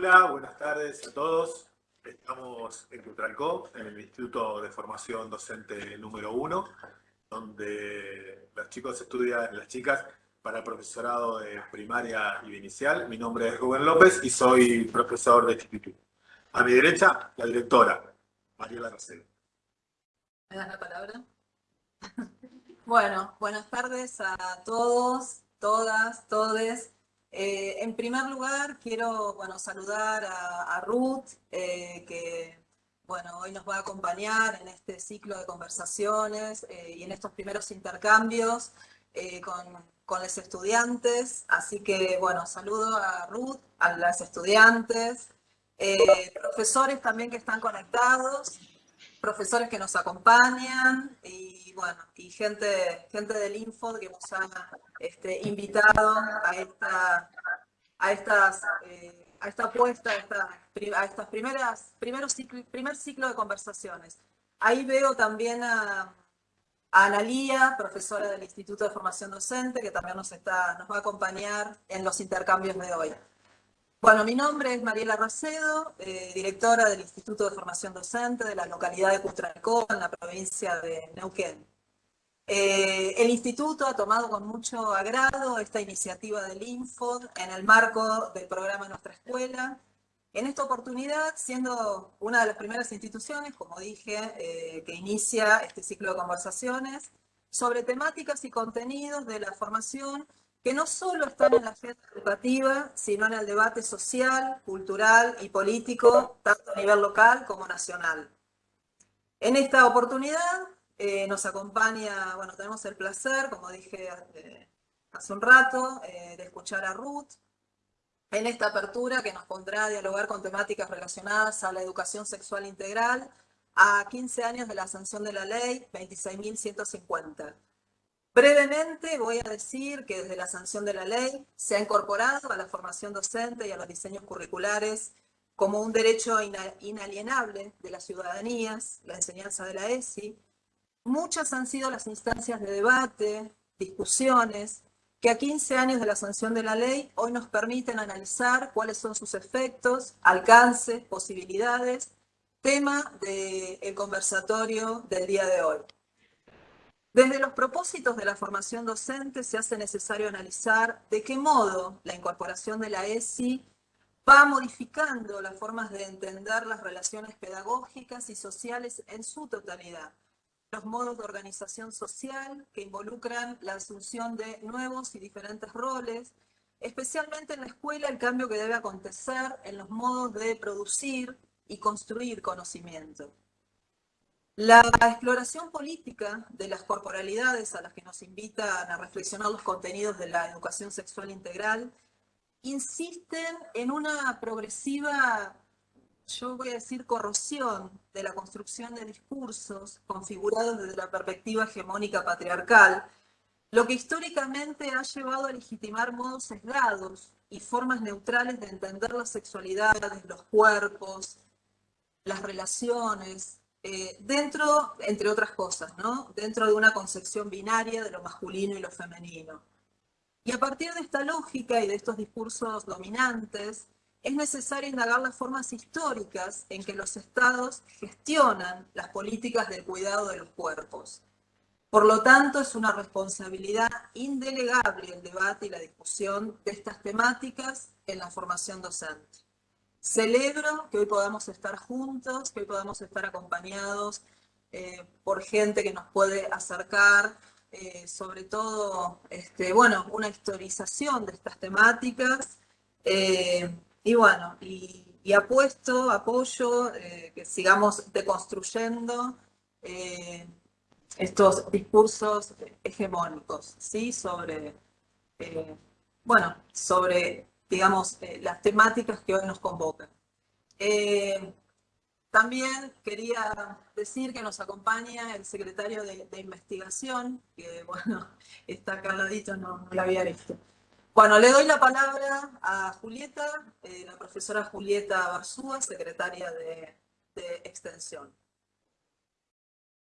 Hola, buenas tardes a todos. Estamos en Cutralcó, en el Instituto de Formación Docente número 1, donde los chicos estudian, las chicas, para el profesorado de primaria y de inicial. Mi nombre es Rubén López y soy profesor de instituto. A mi derecha, la directora, Mariela Racel. ¿Me das la palabra? bueno, buenas tardes a todos, todas, todes. Eh, en primer lugar, quiero saludar a, Ruth, eh, que bueno, hoy nos va a acompañar en este ciclo de conversaciones eh, y en estos primeros intercambios con, con los estudiantes. Así que, bueno, saludo a Ruth, a las estudiantes, profesores también que están conectados, profesores que nos acompañan y bueno, y gente, gente del Info que nos ha este, invitado a esta, a estas, eh, a esta apuesta, a, esta, a estas primeras, primeros ciclo, primer ciclo de conversaciones. Ahí veo también a, a Analía, profesora del Instituto de Formación Docente, que también nos, está, nos va a acompañar en los intercambios de hoy. Bueno, mi nombre es Mariela Racedo, eh, directora del Instituto de Formación Docente de la localidad de Cutralcó, en la provincia de Neuquén. Eh, el instituto ha tomado con mucho agrado esta iniciativa del Infod en el marco del programa Nuestra Escuela. En esta oportunidad, siendo una de las primeras instituciones, como dije, eh, que inicia este ciclo de conversaciones sobre temáticas y contenidos de la formación que no solo están en la agenda educativa, sino en el debate social, cultural y político, tanto a nivel local como nacional. En esta oportunidad eh, nos acompaña, bueno, tenemos el placer, como dije eh, hace un rato, eh, de escuchar a Ruth en esta apertura que nos pondrá a dialogar con temáticas relacionadas a la educación sexual integral a 15 años de la sanción de la ley 26.150. Brevemente voy a decir que desde la sanción de la ley se ha incorporado a la formación docente y a los diseños curriculares como un derecho inalienable de las ciudadanías, la enseñanza de la ESI. Muchas han sido las instancias de debate, discusiones, que a 15 años de la sanción de la ley hoy nos permiten analizar cuáles son sus efectos, alcances, posibilidades, tema del conversatorio del día de hoy. Desde los propósitos de la formación docente se hace necesario analizar de qué modo la incorporación de la ESI va modificando las formas de entender las relaciones pedagógicas y sociales en su totalidad, los modos de organización social que involucran la asunción de nuevos y diferentes roles, especialmente en la escuela el cambio que debe acontecer en los modos de producir y construir conocimiento. La exploración política de las corporalidades a las que nos invitan a reflexionar los contenidos de la educación sexual integral insisten en una progresiva, yo voy a decir, corrosión de la construcción de discursos configurados desde la perspectiva hegemónica patriarcal, lo que históricamente ha llevado a legitimar modos sesgados y formas neutrales de entender las sexualidades, los cuerpos, las relaciones, eh, dentro, entre otras cosas, ¿no? dentro de una concepción binaria de lo masculino y lo femenino. Y a partir de esta lógica y de estos discursos dominantes, es necesario indagar las formas históricas en que los estados gestionan las políticas de cuidado de los cuerpos. Por lo tanto, es una responsabilidad indelegable el debate y la discusión de estas temáticas en la formación docente. Celebro que hoy podamos estar juntos, que hoy podamos estar acompañados eh, por gente que nos puede acercar, eh, sobre todo, este, bueno, una historización de estas temáticas. Eh, y bueno, y, apuesto, apoyo, que sigamos deconstruyendo estos discursos hegemónicos, ¿sí? Sobre, bueno, sobre digamos, eh, las temáticas que hoy nos convocan. Eh, también quería decir que nos acompaña el secretario de, investigación, que bueno, está acá al ladito, no, no, la había visto. Bueno, le doy la palabra a Julieta, eh, la profesora Julieta Barzúa, secretaria de, de Extensión.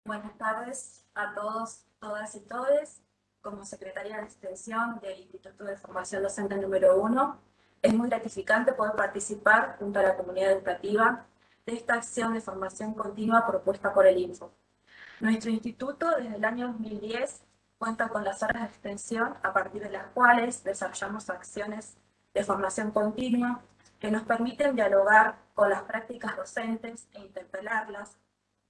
Buenas tardes a todos, todas y todes. Como secretaria de Extensión del Instituto de Formación Docente número 1, Es muy gratificante poder participar junto a la comunidad educativa de esta acción de formación continua propuesta por el Info. Nuestro instituto desde el año 2010 cuenta con las horas de extensión a partir de las cuales desarrollamos acciones de formación continua que nos permiten dialogar con las prácticas docentes e interpelarlas,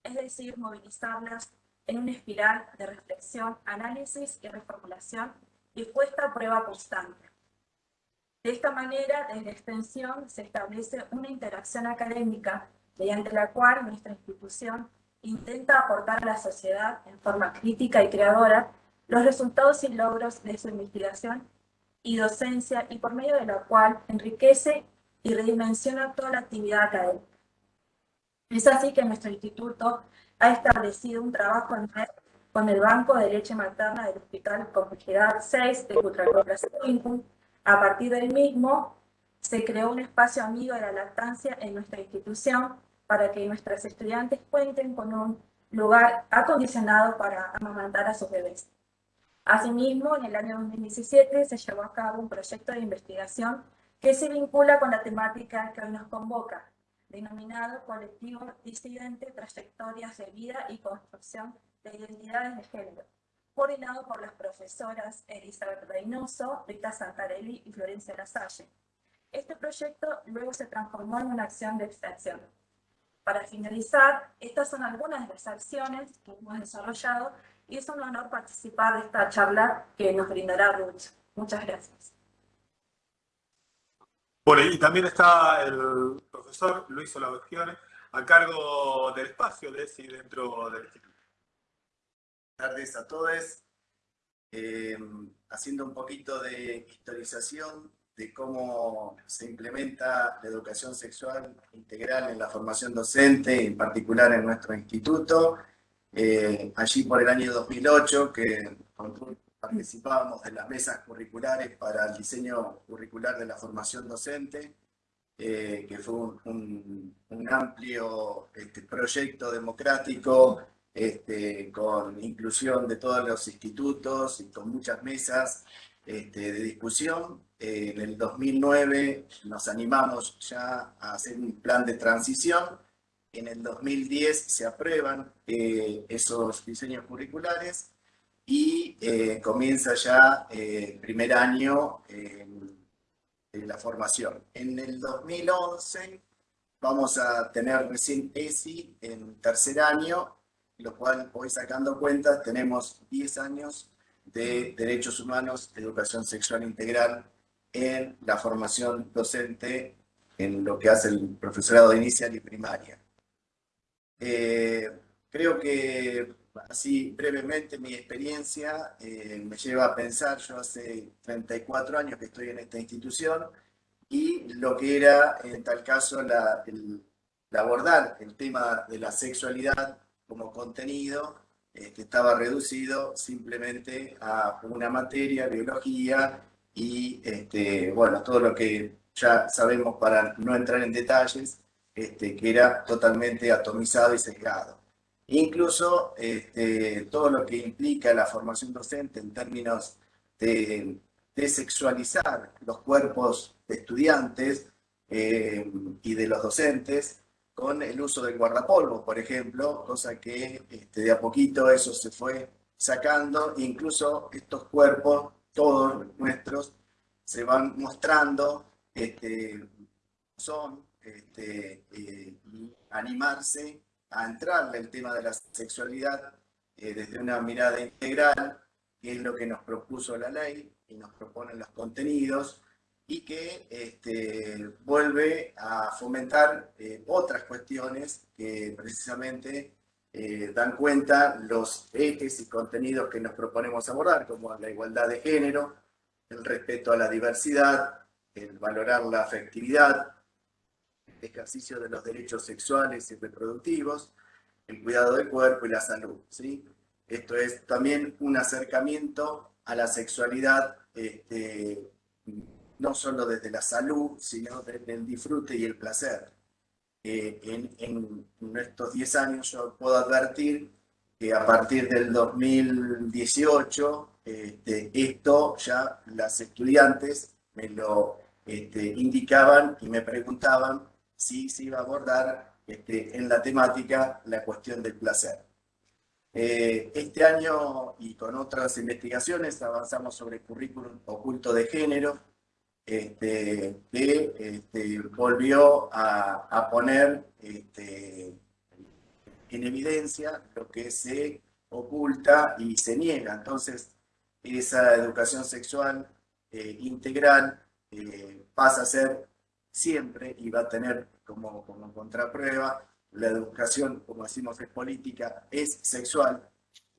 es decir, movilizarlas en una espiral de reflexión, análisis y reformulación y puesta a prueba constante. De esta manera, desde extensión se establece una interacción académica mediante la cual nuestra institución intenta aportar a la sociedad en forma crítica y creadora los resultados y logros de su investigación y docencia y por medio de la cual enriquece y redimensiona toda la actividad académica. Es así que nuestro instituto ha establecido un trabajo en red con el Banco de Leche Materna del Hospital Complejidad 6 de Cutralcó A partir del mismo, se creó un espacio amigo de la lactancia en nuestra institución para que nuestras estudiantes cuenten con un lugar acondicionado para amamantar a sus bebés. Asimismo, en el año 2017 se llevó a cabo un proyecto de investigación que se vincula con la temática que hoy nos convoca, denominado Colectivo Disidente, Trayectorias de Vida y Construcción de Identidades de Género, coordinado por las profesoras Elizabeth Reynoso, Rita Santarelli y Florencia Lasalle. Este proyecto luego se transformó en una acción de extensión. Para finalizar, estas son algunas de las acciones que hemos desarrollado y es un honor participar de esta charla que nos brindará Ruth. Muchas gracias. Bueno, y también está el profesor Luis Olavegione a cargo del espacio de ESI dentro del instituto. Tardes a todos. Eh, haciendo un poquito de historización de cómo se implementa la educación sexual integral en la formación docente, en particular en nuestro instituto. Eh, allí por el año 2008, que participábamos de las mesas curriculares para el diseño curricular de la formación docente, eh, que fue un, amplio este, proyecto democrático este, con inclusión de todos los institutos y con muchas mesas este, de discusión. Eh, en el 2009 nos animamos ya a hacer un plan de transición en el 2010 se aprueban eh, esos diseños curriculares y eh, comienza ya eh, el primer año de la formación. En el 2011 vamos a tener recién ESI en tercer año, lo cual voy sacando cuenta, tenemos 10 años de derechos humanos, educación sexual integral en la formación docente en lo que hace el profesorado inicial y primaria. Eh, creo que así brevemente mi experiencia eh, me lleva a pensar, yo hace 34 años que estoy en esta institución, y lo que era en tal caso la, el, abordar el tema de la sexualidad como contenido, este, estaba reducido simplemente a una materia, biología, y este, bueno, todo lo que ya sabemos para no entrar en detalles, este, que era totalmente atomizado y sesgado. Incluso este, todo lo que implica la formación docente en términos de, sexualizar los cuerpos de estudiantes eh, y de los docentes con el uso del guardapolvo, por ejemplo, cosa que este, de a poquito eso se fue sacando, incluso estos cuerpos, todos nuestros, se van mostrando, son este, eh, animarse a entrar en el tema de la sexualidad eh, desde una mirada integral, que es lo que nos propuso la ley y nos proponen los contenidos, y que este, vuelve a fomentar eh, otras cuestiones que precisamente dan cuenta los ejes y contenidos que nos proponemos abordar, como la igualdad de género, el respeto a la diversidad, el valorar la afectividad, ejercicio de los derechos sexuales y reproductivos, el cuidado del cuerpo y la salud. ¿sí? Esto es también un acercamiento a la sexualidad, este, no solo desde la salud, sino desde el disfrute y el placer. Eh, en, estos 10 años yo puedo advertir que a partir del 2018, este, esto ya las estudiantes me lo este, indicaban y me preguntaban si se iba a abordar este, en la temática la cuestión del placer. Eh, este año y con otras investigaciones avanzamos sobre currículum oculto de género, este, que este, volvió a, poner este, en evidencia lo que se oculta y se niega. Entonces, esa educación sexual eh, integral eh, pasa a ser siempre y va a tener como, como contraprueba la educación, como decimos, es política, es sexual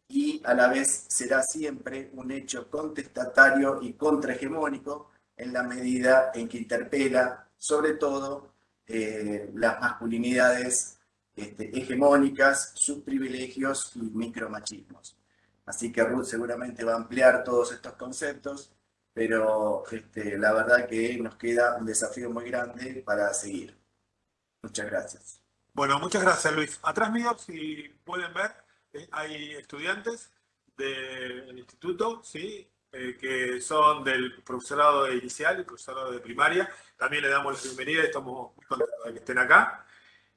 y a la vez será siempre un hecho contestatario y contrahegemónico en la medida en que interpela sobre todo eh, las masculinidades este, hegemónicas, sus privilegios y micromachismos. Así que Ruth seguramente va a ampliar todos estos conceptos, pero este, la verdad que nos queda un desafío muy grande para seguir. Muchas gracias. Bueno, muchas gracias Luis. Atrás mío, si pueden ver, eh, hay estudiantes del instituto, ¿sí? Eh, que son del profesorado inicial, el profesorado de primaria. También le damos la bienvenida y estamos muy contentos de que estén acá.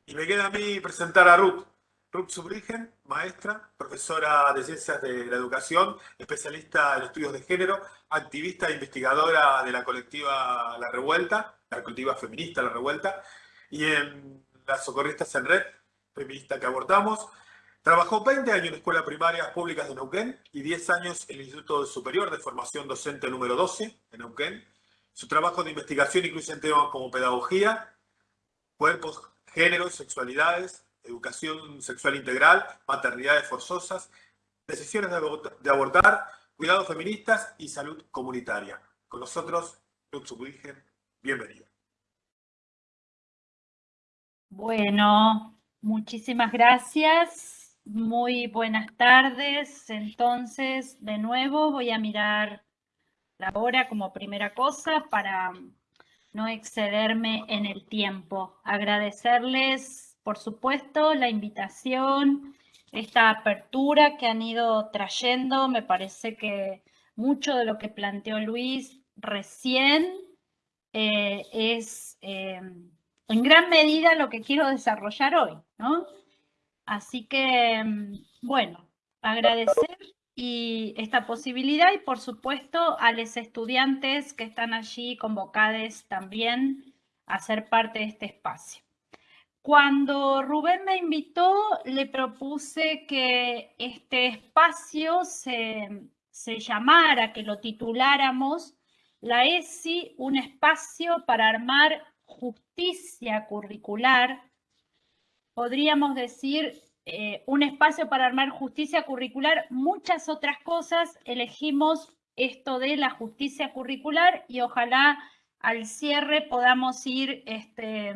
Y me queda a mí presentar a Ruth. Ruth Subrigen, maestra, profesora de Ciencias de la Educación, especialista en estudios de género, activista e investigadora de la colectiva La Revuelta, la colectiva feminista La Revuelta, y en las socorristas en red, feminista que abortamos, Trabajó 20 años en escuelas primarias públicas de Neuquén y 10 años en el Instituto Superior de Formación Docente número 12 de Neuquén. Su trabajo de investigación incluye temas como pedagogía, cuerpos, géneros, sexualidades, educación sexual integral, maternidades forzosas, decisiones de abortar, cuidados feministas y salud comunitaria. Con nosotros, Luz Virgen, bienvenida. Bueno, muchísimas gracias. Muy buenas tardes. Entonces, de nuevo voy a mirar la hora como primera cosa para no excederme en el tiempo. Agradecerles, por supuesto, la invitación, esta apertura que han ido trayendo. Me parece que mucho de lo que planteó Luis recién eh, es eh, en gran medida lo que quiero desarrollar hoy, ¿no? Así que, mm, bueno, agradecer y esta posibilidad y por supuesto a los estudiantes que están allí convocados también a ser parte de este espacio. Cuando Rubén me invitó, le propuse que este espacio se, se llamara, que lo tituláramos la ESI, un espacio para armar justicia curricular podríamos decir, eh, un espacio para armar justicia curricular, muchas otras cosas. Elegimos esto de la justicia curricular y ojalá al cierre podamos ir, este,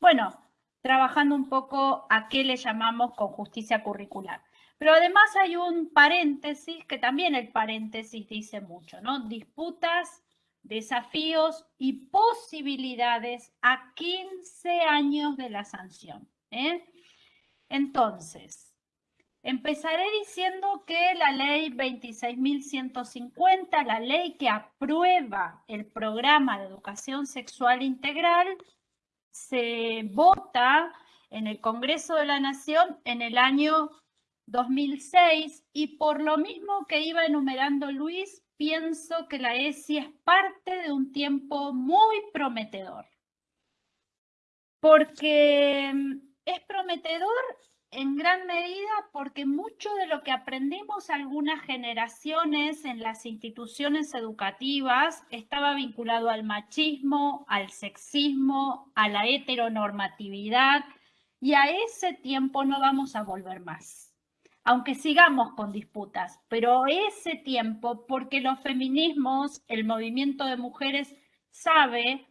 bueno, trabajando un poco a qué le llamamos con justicia curricular. Pero además hay un paréntesis, que también el paréntesis dice mucho, ¿no? Disputas, desafíos y posibilidades a 15 años de la sanción. ¿Eh? Entonces, empezaré diciendo que la ley 26.150, la ley que aprueba el programa de educación sexual integral, se vota en el Congreso de la Nación en el año 2006 y por lo mismo que iba enumerando Luis, pienso que la ESI es parte de un tiempo muy prometedor. Porque es prometedor en gran medida porque mucho de lo que aprendimos algunas generaciones en las instituciones educativas estaba vinculado al machismo, al sexismo, a la heteronormatividad y a ese tiempo no vamos a volver más. Aunque sigamos con disputas, pero ese tiempo, porque los feminismos, el movimiento de mujeres sabe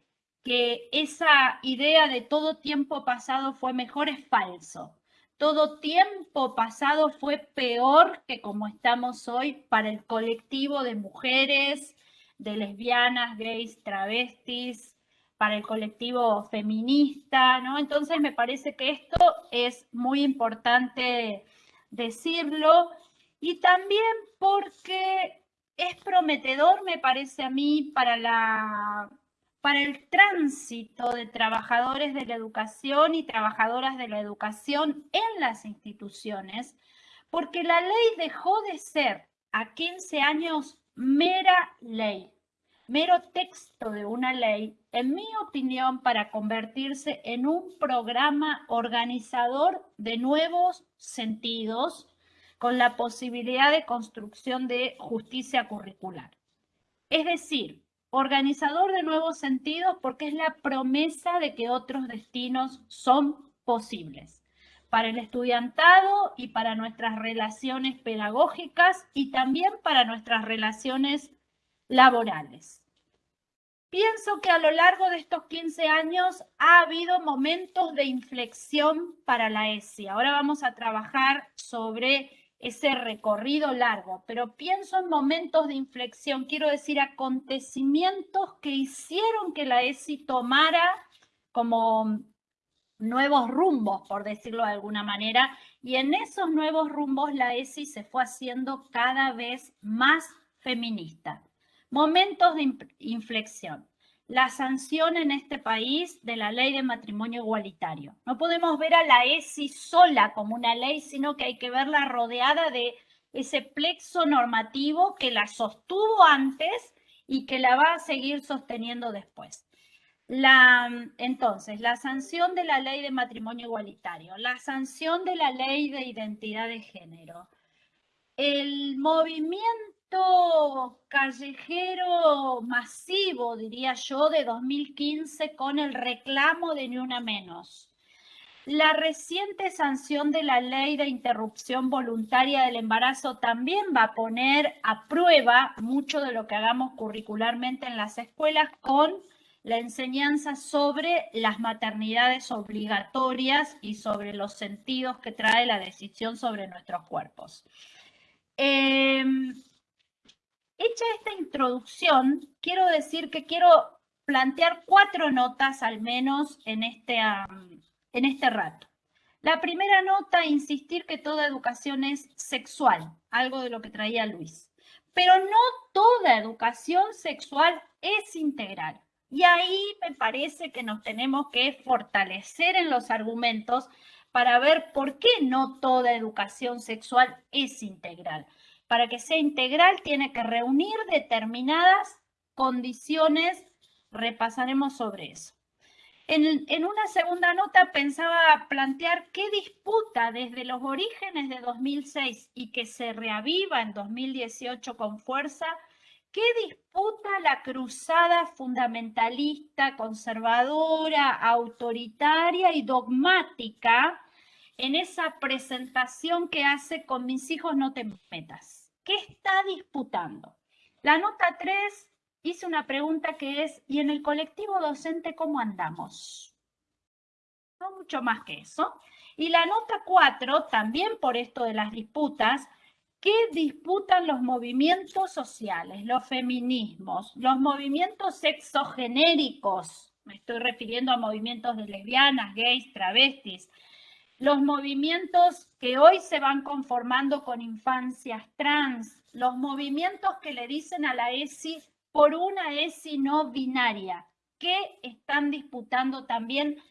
que esa idea de todo tiempo pasado fue mejor es falso. Todo tiempo pasado fue peor que como estamos hoy para el colectivo de mujeres, de lesbianas, gays, travestis, para el colectivo feminista, ¿no? Entonces me parece que esto es muy importante decirlo y también porque es prometedor, me parece a mí, para la para el tránsito de trabajadores de la educación y trabajadoras de la educación en las instituciones, porque la ley dejó de ser a 15 años mera ley, mero texto de una ley, en mi opinión, para convertirse en un programa organizador de nuevos sentidos con la posibilidad de construcción de justicia curricular. Es decir, organizador de nuevos sentidos porque es la promesa de que otros destinos son posibles para el estudiantado y para nuestras relaciones pedagógicas y también para nuestras relaciones laborales. Pienso que a lo largo de estos 15 años ha habido momentos de inflexión para la ESI. Ahora vamos a trabajar sobre ese recorrido largo, pero pienso en momentos de inflexión, quiero decir acontecimientos que hicieron que la ESI tomara como nuevos rumbos, por decirlo de alguna manera, y en esos nuevos rumbos la ESI se fue haciendo cada vez más feminista. Momentos de inflexión la sanción en este país de la ley de matrimonio igualitario. No podemos ver a la ESI sola como una ley, sino que hay que verla rodeada de ese plexo normativo que la sostuvo antes y que la va a seguir sosteniendo después. La, entonces, la sanción de la ley de matrimonio igualitario, la sanción de la ley de identidad de género, el movimiento callejero masivo, diría yo, de 2015 con el reclamo de ni una menos. La reciente sanción de la ley de interrupción voluntaria del embarazo también va a poner a prueba mucho de lo que hagamos curricularmente en las escuelas con la enseñanza sobre las maternidades obligatorias y sobre los sentidos que trae la decisión sobre nuestros cuerpos. Em, Hecha esta introducción, quiero decir que quiero plantear cuatro notas al menos en este, en este rato. La primera nota, insistir que toda educación es sexual, algo de lo que traía Luis. Pero no toda educación sexual es integral. Y ahí me parece que nos tenemos que fortalecer en los argumentos para ver por qué no toda educación sexual es integral para que sea integral tiene que reunir determinadas condiciones. Repasaremos sobre eso. En, una segunda nota pensaba plantear qué disputa desde los orígenes de 2006 y que se reaviva en 2018 con fuerza, qué disputa la cruzada fundamentalista, conservadora, autoritaria y dogmática en esa presentación que hace con mis hijos no te metas. ¿Qué está disputando? La nota 3 hice una pregunta que es, ¿y en el colectivo docente cómo andamos? No mucho más que eso. Y la nota 4, también por esto de las disputas, ¿qué disputan los movimientos sociales, los feminismos, los movimientos sexogenéricos? Me estoy refiriendo a movimientos de lesbianas, gays, travestis, los movimientos que hoy se van conformando con infancias trans, los movimientos que le dicen a la ESI por una ESI no binaria, que están disputando también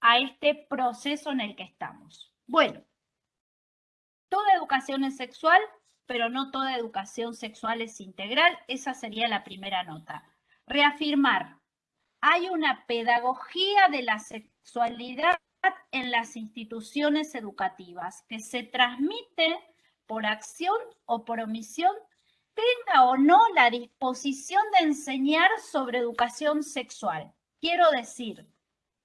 a este proceso en el que estamos. Bueno, toda educación es sexual, pero no toda educación sexual es integral. Esa sería la primera nota. Reafirmar, hay una pedagogía de la sexualidad en las instituciones educativas, que se transmite por acción o por omisión, tenga o no la disposición de enseñar sobre educación sexual. Quiero decir,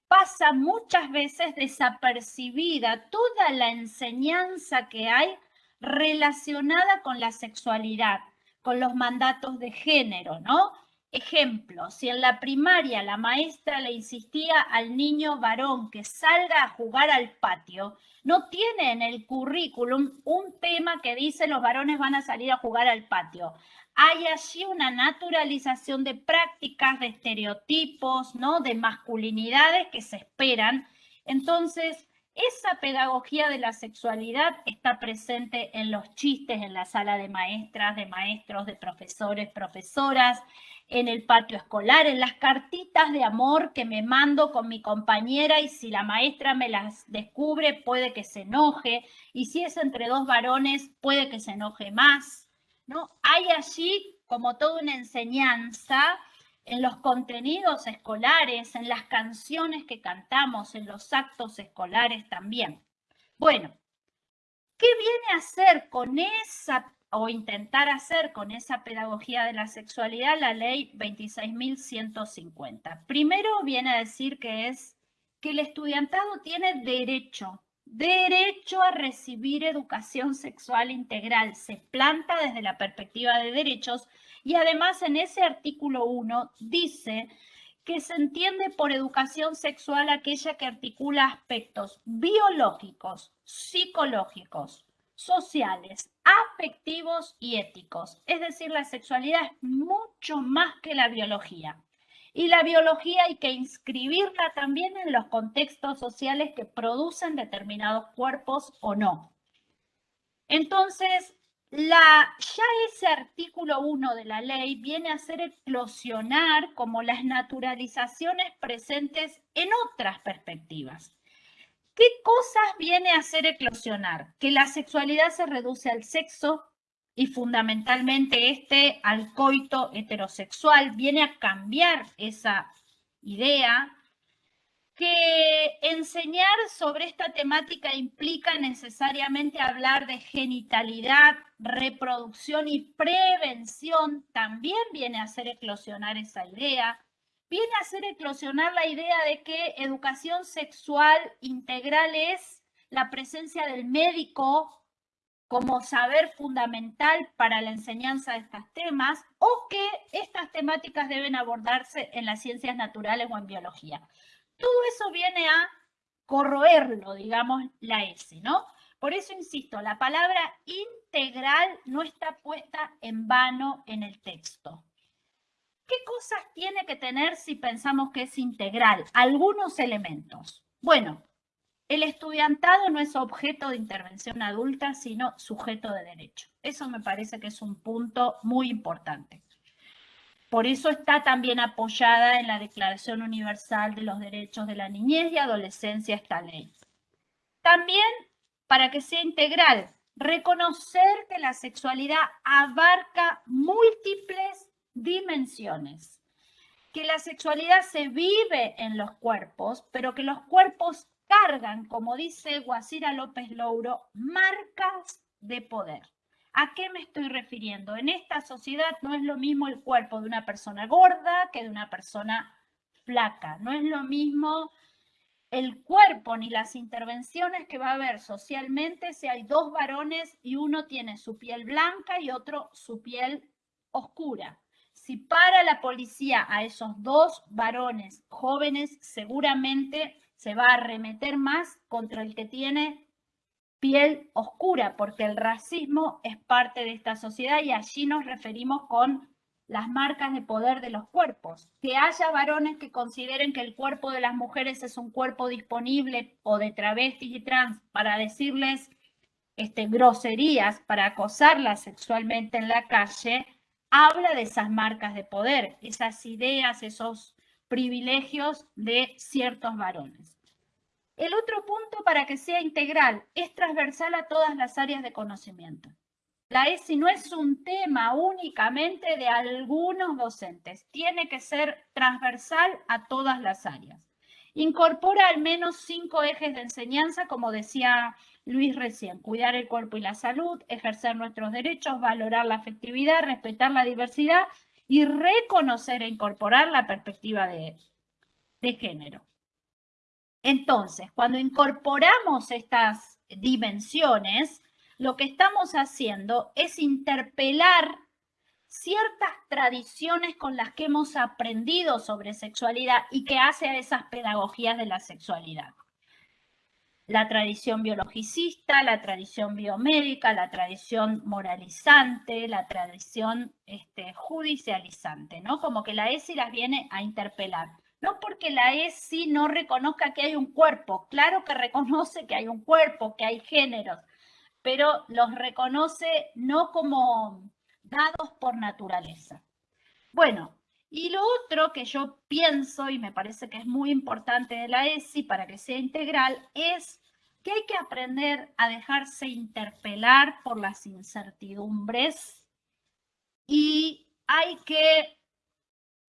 pasa muchas veces desapercibida toda la enseñanza que hay relacionada con la sexualidad, con los mandatos de género, ¿no? Ejemplo, si en la primaria la maestra le insistía al niño varón que salga a jugar al patio, no tiene en el currículum un tema que dice los varones van a salir a jugar al patio. Hay allí una naturalización de prácticas, de estereotipos, ¿no? de masculinidades que se esperan. Entonces, esa pedagogía de la sexualidad está presente en los chistes en la sala de maestras, de maestros, de profesores, profesoras, en el patio escolar, en las cartitas de amor que me mando con mi compañera y si la maestra me las descubre puede que se enoje y si es entre dos varones puede que se enoje más. ¿no? Hay allí como toda una enseñanza en los contenidos escolares, en las canciones que cantamos, en los actos escolares también. Bueno, ¿qué viene a hacer con esa o intentar hacer con esa pedagogía de la sexualidad la ley 26.150? Primero viene a decir que es que el estudiantado tiene derecho, derecho a recibir educación sexual integral. Se planta desde la perspectiva de derechos y además en ese artículo 1 dice que se entiende por educación sexual aquella que articula aspectos biológicos, psicológicos, sociales, afectivos y éticos. Es decir, la sexualidad es mucho más que la biología. Y la biología hay que inscribirla también en los contextos sociales que producen determinados cuerpos o no. Entonces, ya ese artículo 1 de la ley viene a ser eclosionar como las naturalizaciones presentes en otras perspectivas. ¿Qué cosas viene a hacer eclosionar? Que la sexualidad se reduce al sexo y fundamentalmente este al coito heterosexual, viene a cambiar esa idea que enseñar sobre esta temática implica necesariamente hablar de genitalidad, reproducción y prevención, también viene a hacer eclosionar esa idea, viene a hacer eclosionar la idea de que educación sexual integral es la presencia del médico como saber fundamental para la enseñanza de estos temas o que estas temáticas deben abordarse en las ciencias naturales o en biología. Todo eso viene a corroerlo, digamos, la S, ¿no? Por eso insisto, la palabra integral no está puesta en vano en el texto. ¿Qué cosas tiene que tener si pensamos que es integral? Algunos elementos. Bueno, el estudiantado no es objeto de intervención adulta, sino sujeto de derecho. Eso me parece que es un punto muy importante. Por eso está también apoyada en la Declaración Universal de los Derechos de la Niñez y Adolescencia esta ley. También, para que sea integral, reconocer que la sexualidad abarca múltiples dimensiones, que la sexualidad se vive en los cuerpos, pero que los cuerpos cargan, como dice Guasira López Louro, marcas de poder. ¿A qué me estoy refiriendo? En esta sociedad no es lo mismo el cuerpo de una persona gorda que de una persona flaca. No es lo mismo el cuerpo ni las intervenciones que va a haber socialmente si hay dos varones y uno tiene su piel blanca y otro su piel oscura. Si para la policía a esos dos varones jóvenes, seguramente se va a arremeter más contra el que tiene piel oscura, porque el racismo es parte de esta sociedad y allí nos referimos con las marcas de poder de los cuerpos. Que haya varones que consideren que el cuerpo de las mujeres es un cuerpo disponible o de travestis y trans para decirles este, groserías, para acosarlas sexualmente en la calle, habla de esas marcas de poder, esas ideas, esos privilegios de ciertos varones. El otro punto para que sea integral es transversal a todas las áreas de conocimiento. La ESI no es un tema únicamente de algunos docentes, tiene que ser transversal a todas las áreas. Incorpora al menos cinco ejes de enseñanza, como decía Luis recién, cuidar el cuerpo y la salud, ejercer nuestros derechos, valorar la afectividad, respetar la diversidad y reconocer e incorporar la perspectiva de, de género. Entonces, cuando incorporamos estas dimensiones, lo que estamos haciendo es interpelar ciertas tradiciones con las que hemos aprendido sobre sexualidad y que hace a esas pedagogías de la sexualidad. La tradición biologicista, la tradición biomédica, la tradición moralizante, la tradición este, judicializante, ¿no? Como que la ESI las viene a interpelar. No porque la ESI no reconozca que hay un cuerpo, claro que reconoce que hay un cuerpo, que hay géneros, pero los reconoce no como dados por naturaleza. Bueno, y lo otro que yo pienso y me parece que es muy importante de la ESI para que sea integral es que hay que aprender a dejarse interpelar por las incertidumbres y hay que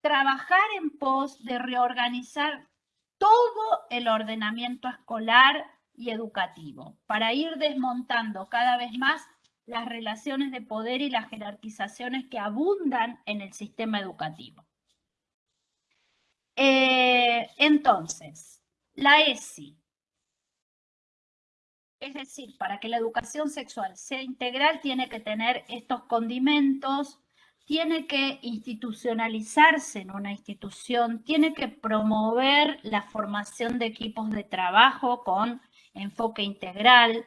trabajar en pos de reorganizar todo el ordenamiento escolar y educativo para ir desmontando cada vez más las relaciones de poder y las jerarquizaciones que abundan en el sistema educativo. Eh, entonces, la ESI, es decir, para que la educación sexual sea integral, tiene que tener estos condimentos tiene que institucionalizarse en una institución, tiene que promover la formación de equipos de trabajo con enfoque integral,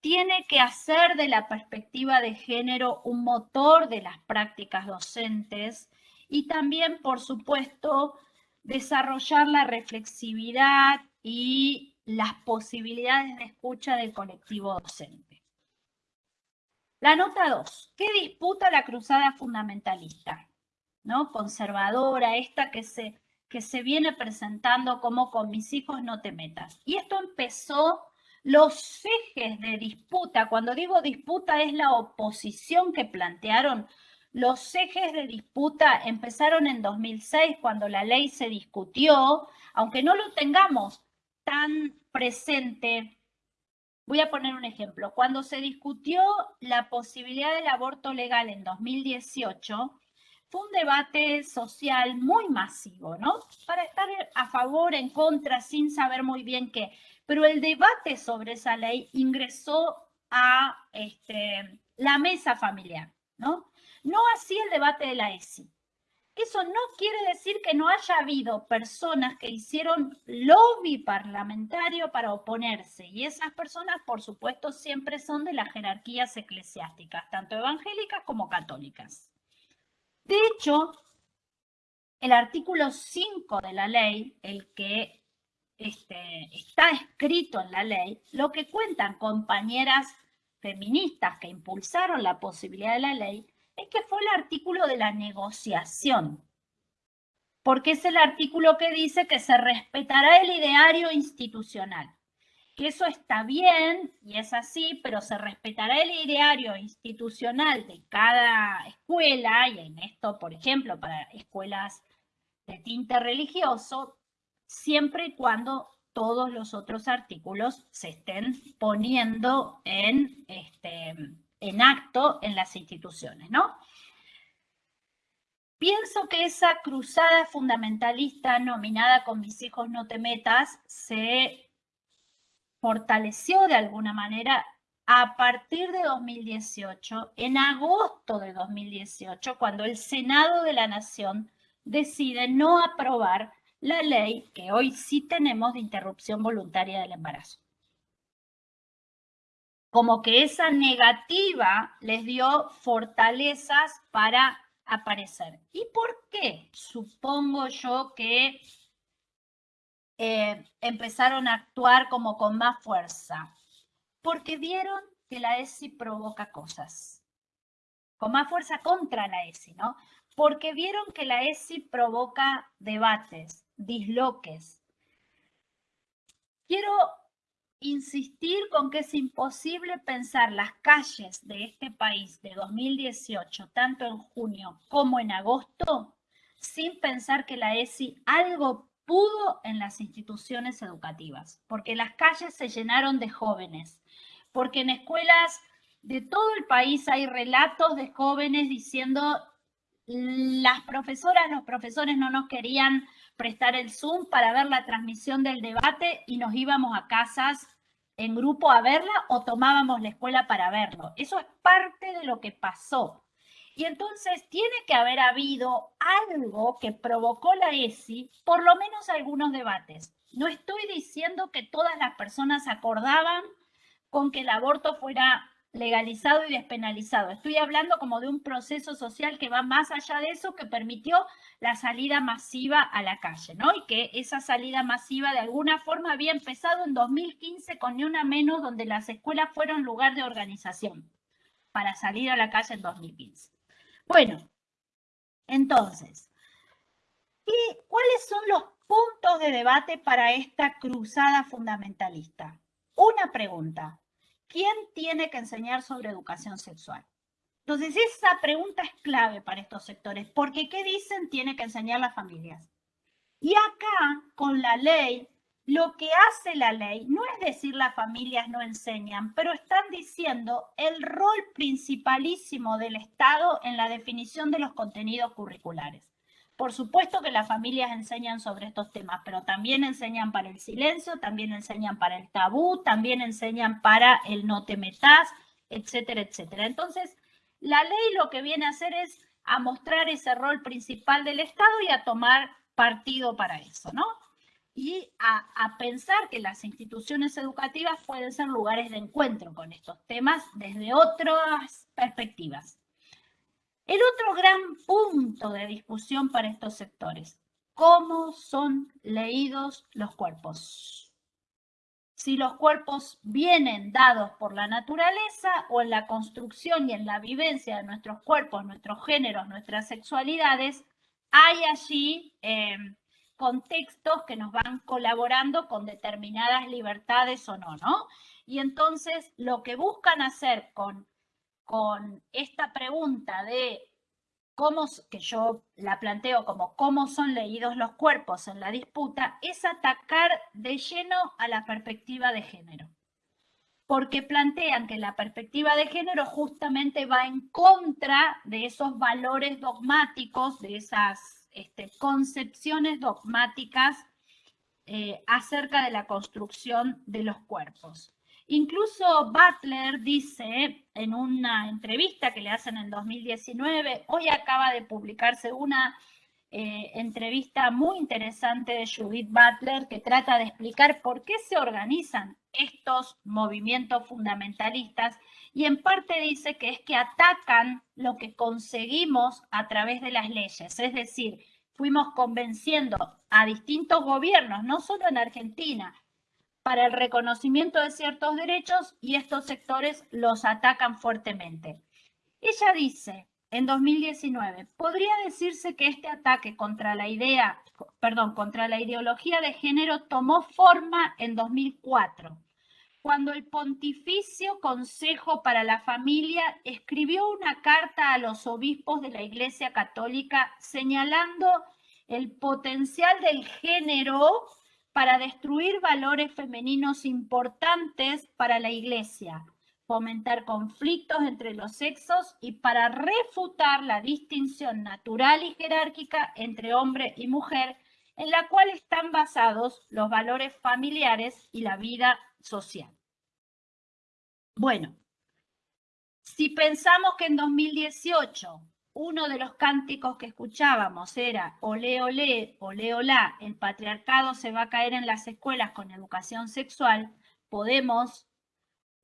tiene que hacer de la perspectiva de género un motor de las prácticas docentes y también, por supuesto, desarrollar la reflexividad y las posibilidades de escucha del colectivo docente. La nota 2. ¿Qué disputa la cruzada fundamentalista? ¿No? Conservadora, esta que se, que se viene presentando como con mis hijos no te metas. Y esto empezó los ejes de disputa. Cuando digo disputa es la oposición que plantearon. Los ejes de disputa empezaron en 2006 cuando la ley se discutió, aunque no lo tengamos tan presente Voy a poner un ejemplo. Cuando se discutió la posibilidad del aborto legal en 2018, fue un debate social muy masivo, ¿no? Para estar a favor, en contra, sin saber muy bien qué. Pero el debate sobre esa ley ingresó a este, la mesa familiar, ¿no? No así el debate de la ESI. Eso no quiere decir que no haya habido personas que hicieron lobby parlamentario para oponerse. Y esas personas, por supuesto, siempre son de las jerarquías eclesiásticas, tanto evangélicas como católicas. De hecho, el artículo 5 de la ley, el que este, está escrito en la ley, lo que cuentan compañeras feministas que impulsaron la posibilidad de la ley, es que fue el artículo de la negociación, porque es el artículo que dice que se respetará el ideario institucional, que eso está bien y es así, pero se respetará el ideario institucional de cada escuela, y en esto, por ejemplo, para escuelas de tinte religioso, siempre y cuando todos los otros artículos se estén poniendo en este, en acto en las instituciones, ¿no? Pienso que esa cruzada fundamentalista nominada con mis hijos no te metas se fortaleció de alguna manera a partir de 2018, en agosto de 2018, cuando el Senado de la Nación decide no aprobar la ley que hoy sí tenemos de interrupción voluntaria del embarazo como que esa negativa les dio fortalezas para aparecer. ¿Y por qué? Supongo yo que eh, empezaron a actuar como con más fuerza. Porque vieron que la ESI provoca cosas. Con más fuerza contra la ESI, ¿no? Porque vieron que la ESI provoca debates, disloques. Quiero insistir con que es imposible pensar las calles de este país de 2018, tanto en junio como en agosto, sin pensar que la ESI algo pudo en las instituciones educativas, porque las calles se llenaron de jóvenes, porque en escuelas de todo el país hay relatos de jóvenes diciendo las profesoras, los profesores no nos querían prestar el Zoom para ver la transmisión del debate y nos íbamos a casas en grupo a verla o tomábamos la escuela para verlo. Eso es parte de lo que pasó. Y entonces tiene que haber habido algo que provocó la ESI, por lo menos algunos debates. No estoy diciendo que todas las personas acordaban con que el aborto fuera legalizado y despenalizado. Estoy hablando como de un proceso social que va más allá de eso, que permitió la salida masiva a la calle, ¿no? Y que esa salida masiva de alguna forma había empezado en 2015 con ni una menos, donde las escuelas fueron lugar de organización para salir a la calle en 2015. Bueno, entonces, ¿y cuáles son los puntos de debate para esta cruzada fundamentalista? Una pregunta, ¿quién tiene que enseñar sobre educación sexual? Entonces, esa pregunta es clave para estos sectores, porque ¿qué dicen? Tiene que enseñar las familias. Y acá, con la ley, lo que hace la ley no es decir las familias no enseñan, pero están diciendo el rol principalísimo del Estado en la definición de los contenidos curriculares. Por supuesto que las familias enseñan sobre estos temas, pero también enseñan para el silencio, también enseñan para el tabú, también enseñan para el no te metas, etcétera, etcétera. Entonces, la ley lo que viene a hacer es a mostrar ese rol principal del Estado y a tomar partido para eso, ¿no? Y a, pensar que las instituciones educativas pueden ser lugares de encuentro con estos temas desde otras perspectivas. El otro gran punto de discusión para estos sectores, ¿cómo son leídos los cuerpos? Si los cuerpos vienen dados por la naturaleza o en la construcción y en la vivencia de nuestros cuerpos, nuestros géneros, nuestras sexualidades, hay allí eh, contextos que nos van colaborando con determinadas libertades o no, ¿no? Y entonces lo que buscan hacer con con esta pregunta de cómo, que yo la planteo como cómo son leídos los cuerpos en la disputa, es atacar de lleno a la perspectiva de género. Porque plantean que la perspectiva de género justamente va en contra de esos valores dogmáticos, de esas este, concepciones dogmáticas eh, acerca de la construcción de los cuerpos. Incluso Butler dice en una entrevista que le hacen en 2019, hoy acaba de publicarse una eh, entrevista muy interesante de Judith Butler que trata de explicar por qué se organizan estos movimientos fundamentalistas y en parte dice que es que atacan lo que conseguimos a través de las leyes, es decir, fuimos convenciendo a distintos gobiernos, no solo en Argentina, para el reconocimiento de ciertos derechos y estos sectores los atacan fuertemente. Ella dice, en 2019, podría decirse que este ataque contra la idea, perdón, contra la ideología de género tomó forma en 2004, cuando el Pontificio Consejo para la Familia escribió una carta a los obispos de la Iglesia Católica señalando el potencial del género para destruir valores femeninos importantes para la Iglesia, fomentar conflictos entre los sexos y para refutar la distinción natural y jerárquica entre hombre y mujer en la cual están basados los valores familiares y la vida social. Bueno, si pensamos que en 2018 uno de los cánticos que escuchábamos era olé, olé, olé, olá, el patriarcado se va a caer en las escuelas con educación sexual, podemos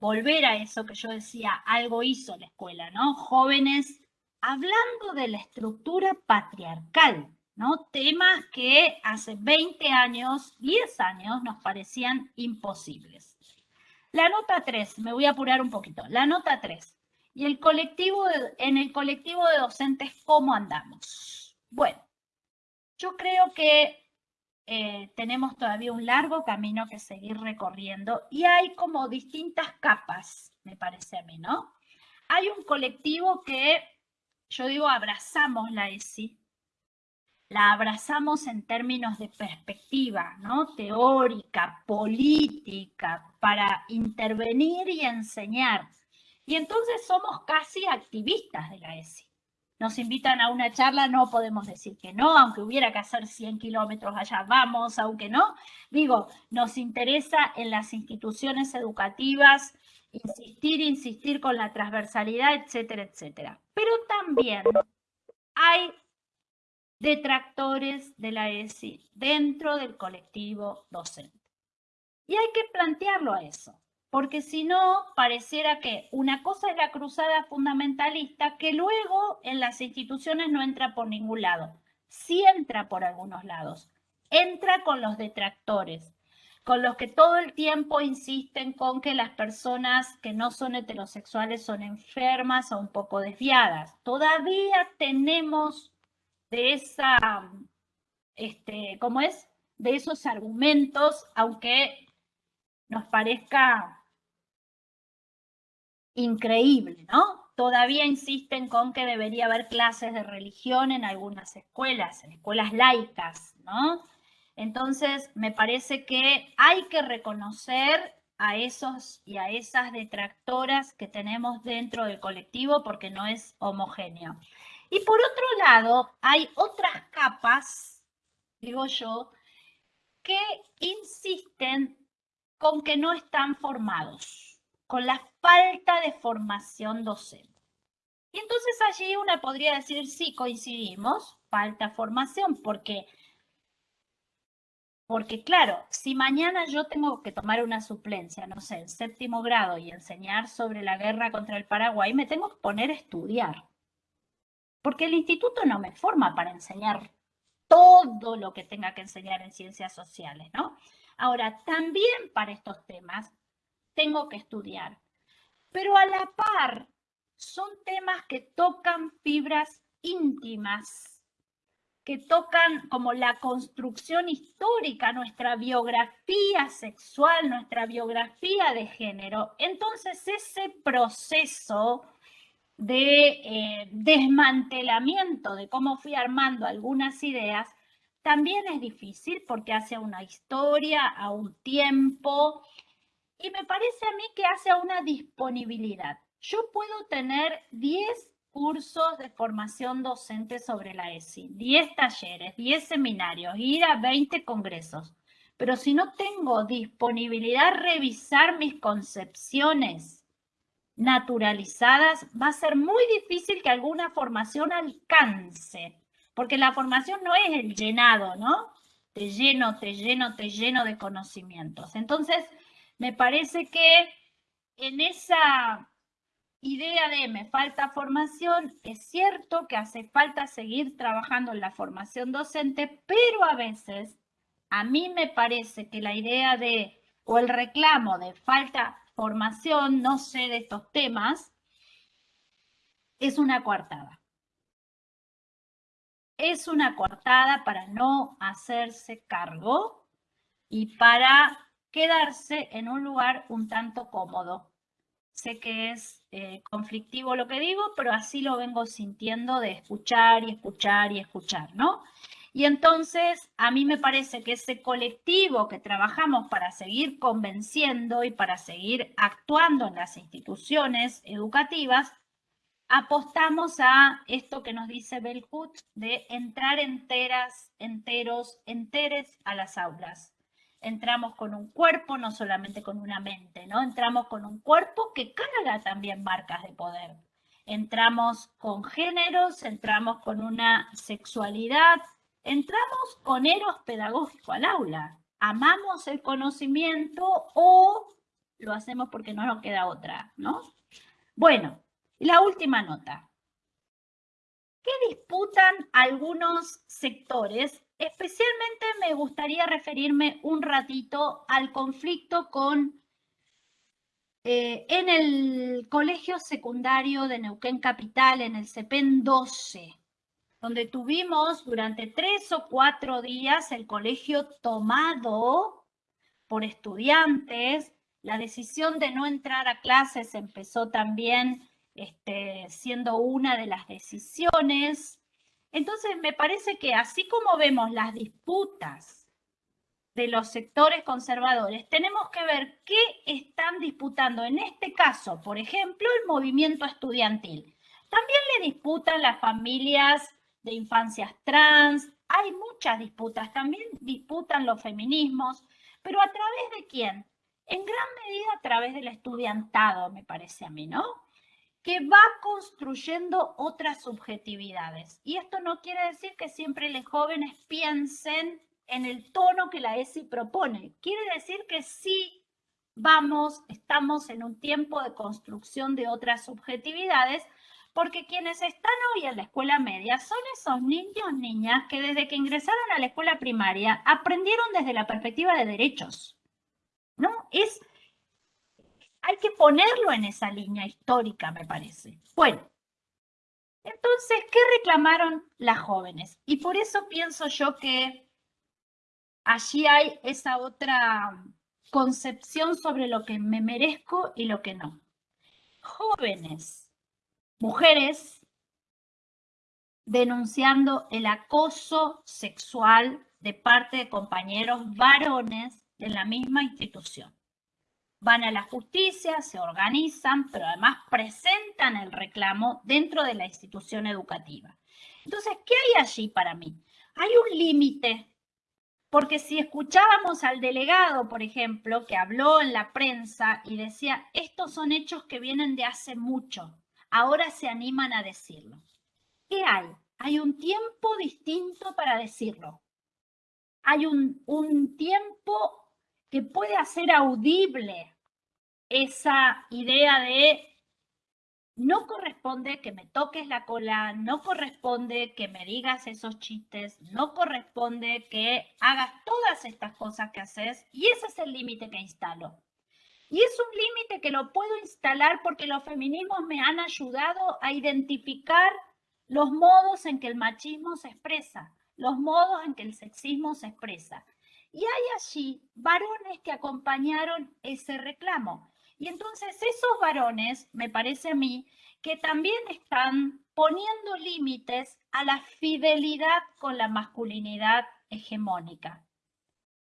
volver a eso que yo decía, algo hizo la escuela, ¿no? Jóvenes hablando de la estructura patriarcal, ¿no? Temas que hace 20 años, 10 años nos parecían imposibles. La nota 3, me voy a apurar un poquito. La nota 3. Y el colectivo en el colectivo de docentes, ¿cómo andamos? Bueno, yo creo que eh, tenemos todavía un largo camino que seguir recorriendo y hay como distintas capas, me parece a mí, ¿no? Hay un colectivo que, yo digo, abrazamos la ESI, la abrazamos en términos de perspectiva, ¿no? Teórica, política, para intervenir y enseñar y entonces somos casi activistas de la ESI. Nos invitan a una charla, no podemos decir que no, aunque hubiera que hacer 100 kilómetros allá, vamos, aunque no. Digo, nos interesa en las instituciones educativas insistir, insistir con la transversalidad, etcétera, etcétera. Pero también hay detractores de la ESI dentro del colectivo docente. Y hay que plantearlo a eso. Porque si no, pareciera que una cosa es la cruzada fundamentalista que luego en las instituciones no entra por ningún lado. Sí entra por algunos lados. Entra con los detractores, con los que todo el tiempo insisten con que las personas que no son heterosexuales son enfermas o un poco desviadas. Todavía tenemos de esa, este, ¿cómo es? De esos argumentos, aunque nos parezca increíble, ¿no? Todavía insisten con que debería haber clases de religión en algunas escuelas, en escuelas laicas, ¿no? Entonces, me parece que hay que reconocer a esos y a esas detractoras que tenemos dentro del colectivo porque no es homogéneo. Y por otro lado, hay otras capas, digo yo, que insisten con que no están formados con la falta de formación docente. Y entonces allí una podría decir, sí, coincidimos, falta formación, porque, porque claro, si mañana yo tengo que tomar una suplencia, no sé, en séptimo grado y enseñar sobre la guerra contra el Paraguay, me tengo que poner a estudiar. Porque el instituto no me forma para enseñar todo lo que tenga que enseñar en ciencias sociales, ¿no? Ahora, también para estos temas tengo que estudiar. Pero a la par, son temas que tocan fibras íntimas, que tocan como la construcción histórica, nuestra biografía sexual, nuestra biografía de género. Entonces ese proceso de eh, desmantelamiento de cómo fui armando algunas ideas también es difícil porque hace una historia, a un tiempo, y me parece a mí que hace una disponibilidad. Yo puedo tener 10 cursos de formación docente sobre la ESI, 10 talleres, 10 seminarios, ir a 20 congresos. Pero si no tengo disponibilidad a revisar mis concepciones naturalizadas, va a ser muy difícil que alguna formación alcance, porque la formación no es el llenado, ¿no? Te lleno, te lleno, te lleno de conocimientos. Entonces, me parece que en esa idea de me falta formación, es cierto que hace falta seguir trabajando en la formación docente, pero a veces a mí me parece que la idea de o el reclamo de falta formación, no sé de estos temas, es una coartada. Es una coartada para no hacerse cargo y para quedarse en un lugar un tanto cómodo. Sé que es eh, conflictivo lo que digo, pero así lo vengo sintiendo de escuchar y escuchar y escuchar, ¿no? Y entonces a mí me parece que ese colectivo que trabajamos para seguir convenciendo y para seguir actuando en las instituciones educativas, apostamos a esto que nos dice Belhut de entrar enteras, enteros, enteres a las aulas entramos con un cuerpo, no solamente con una mente, ¿no? Entramos con un cuerpo que carga también marcas de poder. Entramos con géneros, entramos con una sexualidad, entramos con eros pedagógico al aula. Amamos el conocimiento o lo hacemos porque no nos queda otra, ¿no? Bueno, la última nota. ¿Qué disputan algunos sectores Especialmente me gustaría referirme un ratito al conflicto con eh, en el colegio secundario de Neuquén Capital, en el CEPEN 12, donde tuvimos durante tres o cuatro días el colegio tomado por estudiantes. La decisión de no entrar a clases empezó también este, siendo una de las decisiones. Entonces, me parece que así como vemos las disputas de los sectores conservadores, tenemos que ver qué están disputando en este caso, por ejemplo, el movimiento estudiantil. También le disputan las familias de infancias trans, hay muchas disputas, también disputan los feminismos, pero ¿a través de quién? En gran medida a través del estudiantado, me parece a mí, ¿no? Que va construyendo otras subjetividades. Y esto no quiere decir que siempre los jóvenes piensen en el tono que la ESI propone. Quiere decir que sí vamos, estamos en un tiempo de construcción de otras subjetividades, porque quienes están hoy en la escuela media son esos niños, niñas que desde que ingresaron a la escuela primaria aprendieron desde la perspectiva de derechos. ¿No? Es, hay que ponerlo en esa línea histórica, me parece. Bueno, entonces, ¿qué reclamaron las jóvenes? Y por eso pienso yo que allí hay esa otra concepción sobre lo que me merezco y lo que no. Jóvenes, mujeres, denunciando el acoso sexual de parte de compañeros varones de la misma institución. Van a la justicia, se organizan, pero además presentan el reclamo dentro de la institución educativa. Entonces, ¿qué hay allí para mí? Hay un límite porque si escuchábamos al delegado, por ejemplo, que habló en la prensa y decía, estos son hechos que vienen de hace mucho, ahora se animan a decirlo. ¿Qué hay? Hay un tiempo distinto para decirlo. Hay un, un tiempo que puede hacer audible esa idea de no corresponde que me toques la cola, no corresponde que me digas esos chistes, no corresponde que hagas todas estas cosas que haces y ese es el límite que instalo. Y es un límite que lo puedo instalar porque los feminismos me han ayudado a identificar los modos en que el machismo se expresa, los modos en que el sexismo se expresa. Y hay allí varones que acompañaron ese reclamo. Y entonces esos varones, me parece a mí, que también están poniendo límites a la fidelidad con la masculinidad hegemónica.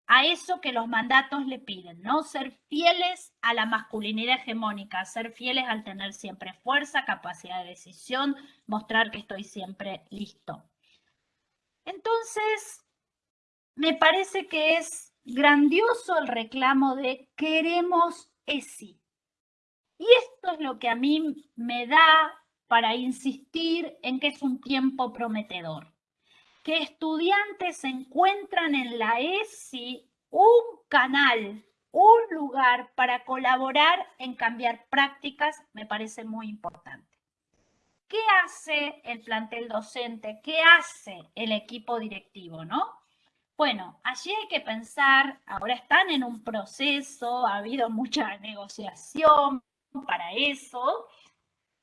A eso que los mandatos le piden, ¿no? Ser fieles a la masculinidad hegemónica, ser fieles al tener siempre fuerza, capacidad de decisión, mostrar que estoy siempre listo. Entonces, me parece que es grandioso el reclamo de queremos ESI. Y esto es lo que a mí me da para insistir en que es un tiempo prometedor. Que estudiantes encuentran en la ESI un canal, un lugar para colaborar en cambiar prácticas, me parece muy importante. ¿Qué hace el plantel docente? ¿Qué hace el equipo directivo? ¿no? Bueno, allí hay que pensar, ahora están en un proceso, ha habido mucha negociación, para eso,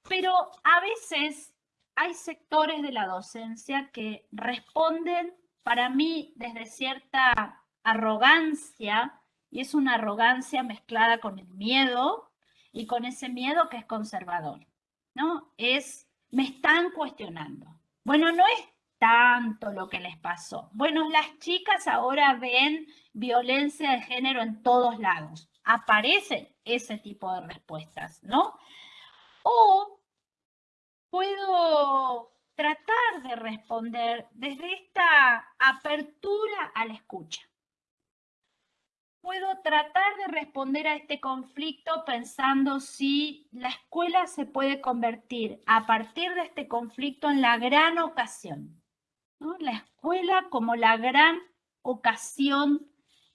pero a veces hay sectores de la docencia que responden para mí desde cierta arrogancia, y es una arrogancia mezclada con el miedo y con ese miedo que es conservador, ¿no? Es, me están cuestionando. Bueno, no es tanto lo que les pasó. Bueno, las chicas ahora ven violencia de género en todos lados aparecen ese tipo de respuestas, ¿no? O puedo tratar de responder desde esta apertura a la escucha. Puedo tratar de responder a este conflicto pensando si la escuela se puede convertir a partir de este conflicto en la gran ocasión. La escuela como la gran ocasión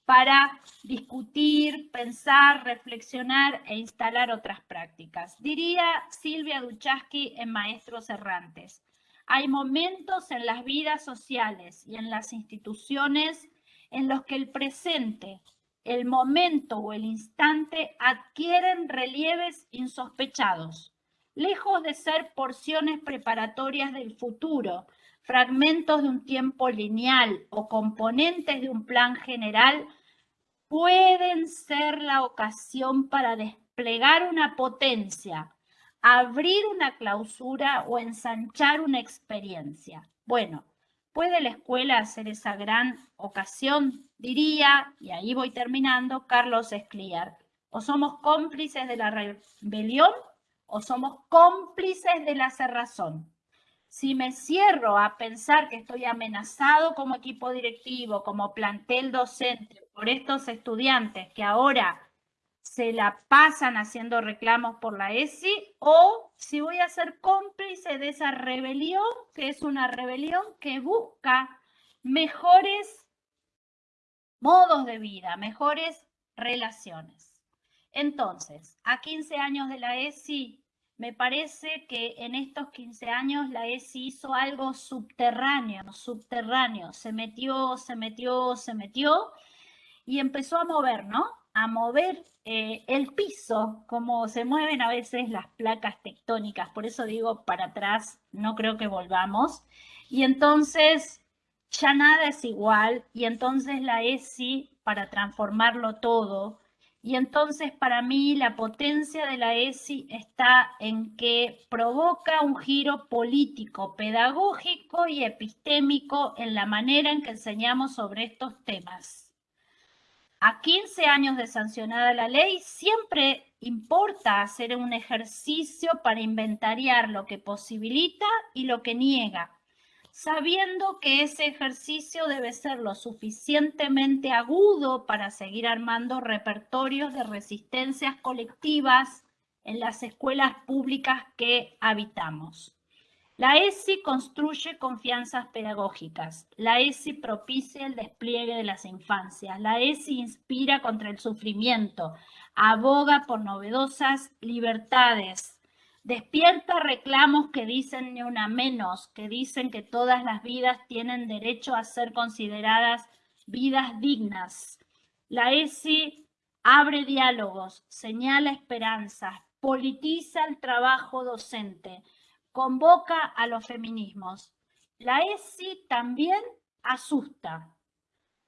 para discutir, pensar, reflexionar e instalar otras prácticas. Diría Silvia Duchaski en Maestros Errantes, hay momentos en las vidas sociales y en las instituciones en los que el presente, el momento o el instante adquieren relieves insospechados, lejos de ser porciones preparatorias del futuro, fragmentos de un tiempo lineal o componentes de un plan general pueden ser la ocasión para desplegar una potencia, abrir una clausura o ensanchar una experiencia. Bueno, ¿puede la escuela hacer esa gran ocasión? Diría, y ahí voy terminando, Carlos Escliar. O somos cómplices de la rebelión o somos cómplices de la cerrazón si me cierro a pensar que estoy amenazado como equipo directivo, como plantel docente, por estos estudiantes que ahora se la pasan haciendo reclamos por la ESI, o si voy a ser cómplice de esa rebelión, que es una rebelión que busca mejores modos de vida, mejores relaciones. Entonces, a 15 años de la ESI, me parece que en estos 15 años la ESI hizo algo subterráneo, subterráneo, se metió, se metió, se metió y empezó a mover, ¿no? A mover eh, el piso, como se mueven a veces las placas tectónicas, por eso digo para atrás, no creo que volvamos. Y entonces ya nada es igual y entonces la ESI para transformarlo todo. Y entonces para mí la potencia de la ESI está en que provoca un giro político, pedagógico y epistémico en la manera en que enseñamos sobre estos temas. A 15 años de sancionada la ley, siempre importa hacer un ejercicio para inventariar lo que posibilita y lo que niega sabiendo que ese ejercicio debe ser lo suficientemente agudo para seguir armando repertorios de resistencias colectivas en las escuelas públicas que habitamos. La ESI construye confianzas pedagógicas. La ESI propicia el despliegue de las infancias. La ESI inspira contra el sufrimiento. Aboga por novedosas libertades Despierta reclamos que dicen ni una menos, que dicen que todas las vidas tienen derecho a ser consideradas vidas dignas. La ESI abre diálogos, señala esperanzas, politiza el trabajo docente, convoca a los feminismos. La ESI también asusta,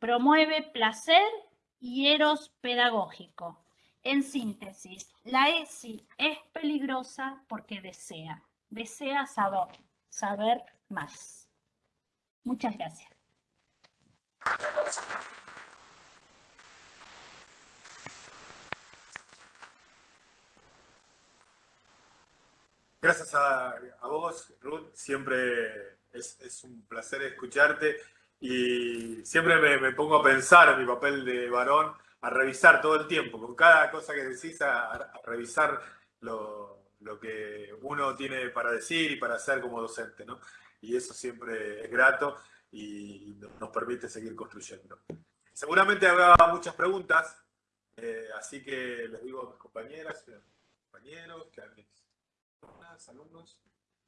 promueve placer y eros pedagógico. En síntesis, la ESI es peligrosa porque desea, desea saber, saber más. Muchas gracias. Gracias a, vos, Ruth. Siempre es, un placer escucharte y siempre me, me pongo a pensar en mi papel de varón a revisar todo el tiempo, con cada cosa que decís, a, revisar lo, que uno tiene para decir y para hacer como docente, ¿no? Y eso siempre es grato y nos permite seguir construyendo. Seguramente habrá muchas preguntas, eh, así que les digo a mis compañeras, compañeros, que a mis alumnos,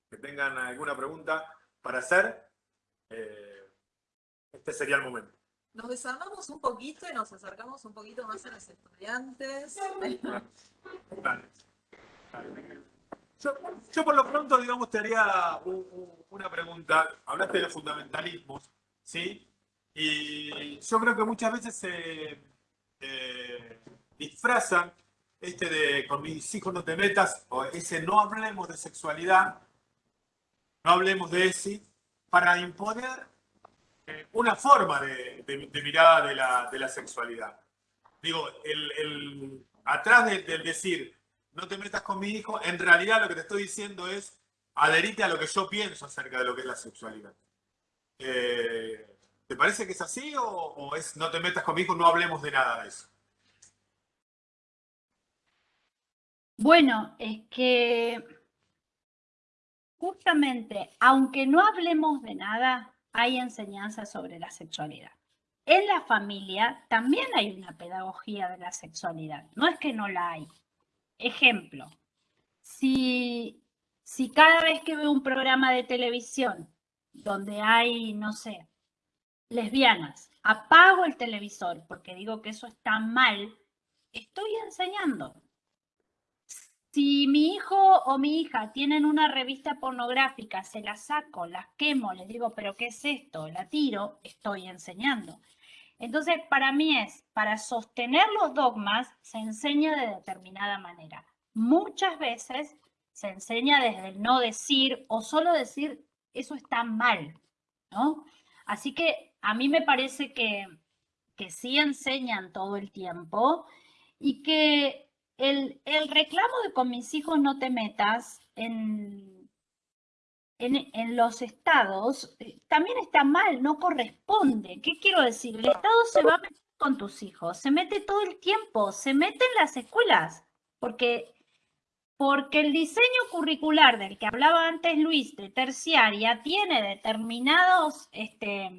que tengan alguna pregunta para hacer, eh, este sería el momento nos desarmamos un poquito y nos acercamos un poquito más a los estudiantes. Yo, por lo pronto, digamos, te haría una pregunta. Hablaste de los fundamentalismos, ¿sí? Y yo creo que muchas veces se eh, disfrazan este de con mis hijos no te metas, o ese no hablemos de sexualidad, no hablemos de ese, para imponer una forma de, mirada de la, sexualidad. Digo, el, atrás del, decir, no te metas con mi hijo, en realidad lo que te estoy diciendo es, adherite a lo que yo pienso acerca de lo que es la sexualidad. Eh, ¿Te parece que es así o, es no te metas con mi hijo, no hablemos de nada de eso? Bueno, es que justamente, aunque no hablemos de nada, hay enseñanza sobre la sexualidad. En la familia también hay una pedagogía de la sexualidad, no es que no la hay. Ejemplo, si, si cada vez que veo un programa de televisión donde hay, no sé, lesbianas, apago el televisor porque digo que eso está mal, estoy enseñando. Si mi hijo o mi hija tienen una revista pornográfica, se la saco, las quemo, les digo, pero ¿qué es esto? La tiro, estoy enseñando. Entonces, para mí es, para sostener los dogmas, se enseña de determinada manera. Muchas veces se enseña desde el no decir o solo decir, eso está mal, ¿no? Así que a mí me parece que, que sí enseñan todo el tiempo y que el, reclamo de con mis hijos no te metas en, en, los estados eh, también está mal, no corresponde. ¿Qué quiero decir? El Estado se va a meter con tus hijos, se mete todo el tiempo, se mete en las escuelas, porque, porque el diseño curricular del que hablaba antes Luis, de terciaria, tiene determinados este,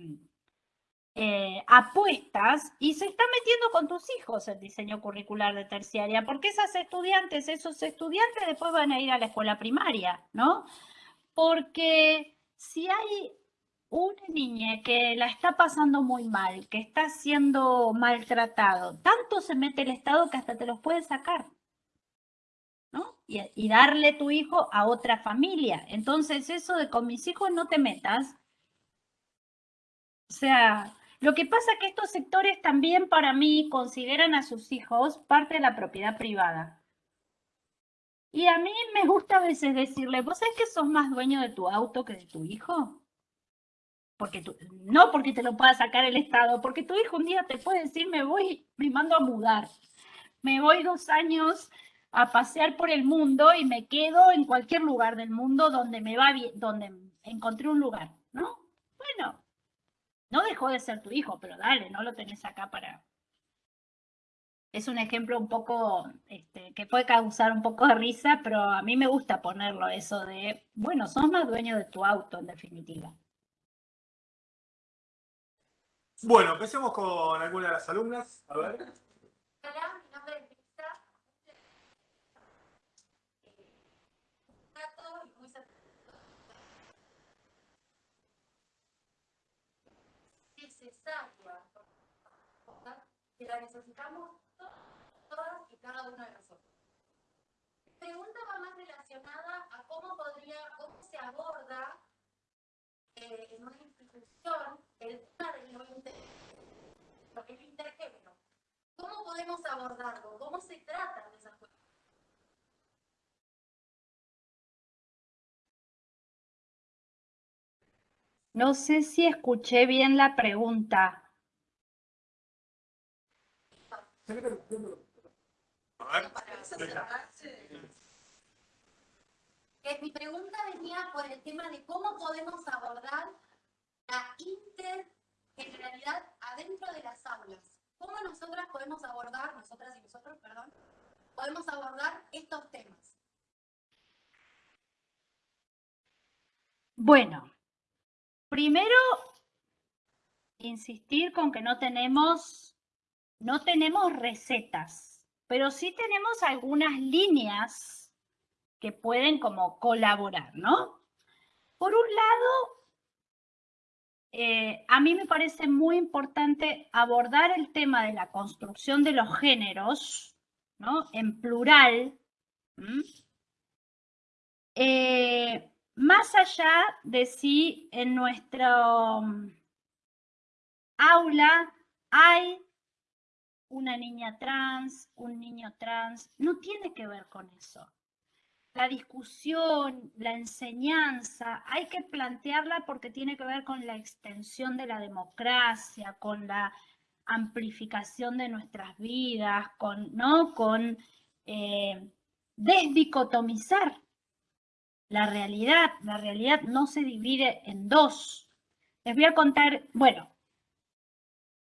eh, apuestas y se está metiendo con tus hijos el diseño curricular de terciaria, porque esas estudiantes, esos estudiantes después van a ir a la escuela primaria, ¿no? Porque si hay una niña que la está pasando muy mal, que está siendo maltratado, tanto se mete el Estado que hasta te los puede sacar. ¿no? Y, y, darle tu hijo a otra familia. Entonces, eso de con mis hijos no te metas. O sea, lo que pasa es que estos sectores también para mí consideran a sus hijos parte de la propiedad privada. Y a mí me gusta a veces decirle, ¿vos sabés que sos más dueño de tu auto que de tu hijo? Porque tú, no porque te lo pueda sacar el Estado, porque tu hijo un día te puede decir, me voy, me mando a mudar. Me voy dos años a pasear por el mundo y me quedo en cualquier lugar del mundo donde me va bien, donde encontré un lugar, ¿no? Bueno, no dejó de ser tu hijo, pero dale, no lo tenés acá para... Es un ejemplo un poco este, que puede causar un poco de risa, pero a mí me gusta ponerlo eso de, bueno, sos más dueño de tu auto en definitiva. Bueno, empecemos con alguna de las alumnas. A ver. Hola, mi nombre es Lisa. Un dato y muy que la necesitamos todas y cada uno de nosotros. La pregunta va más relacionada a cómo podría, cómo se aborda eh, en una institución el tema de lo, intergénero. ¿Cómo podemos abordarlo? ¿Cómo se tratan de esas cuestiones? No sé si escuché bien la pregunta. Mi pregunta venía por el tema de cómo podemos abordar la intergeneralidad adentro de las aulas. ¿Cómo nosotras podemos abordar, nosotras y nosotros, perdón, podemos abordar estos temas? Bueno, primero insistir con que no tenemos, no tenemos recetas, pero sí tenemos algunas líneas que pueden como colaborar, ¿no? Por un lado, eh, a mí me parece muy importante abordar el tema de la construcción de los géneros, ¿no? En plural, más allá de si en nuestro mm, aula hay una niña trans, un niño trans, no tiene que ver con eso la discusión, la enseñanza, hay que plantearla porque tiene que ver con la extensión de la democracia, con la amplificación de nuestras vidas, con, ¿no? con eh, desdicotomizar la realidad. La realidad no se divide en dos. Les voy a contar, bueno,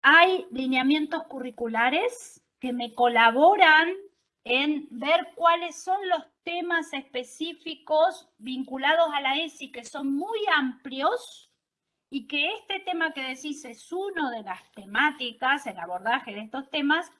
hay lineamientos curriculares que me colaboran en ver cuáles son los temas específicos vinculados a la ESI que son muy amplios y que este tema que decís es uno de las temáticas, el abordaje de estos temas,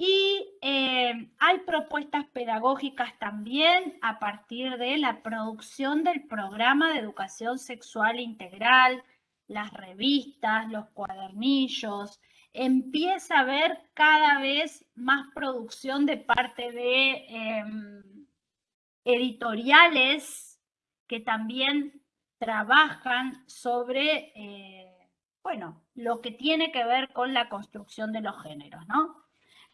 y eh, hay propuestas pedagógicas también a partir de la producción del programa de educación sexual integral, las revistas, los cuadernillos, empieza a haber cada vez más producción de parte de em, editoriales que también trabajan sobre, eh, bueno, lo que tiene que ver con la construcción de los géneros, ¿no?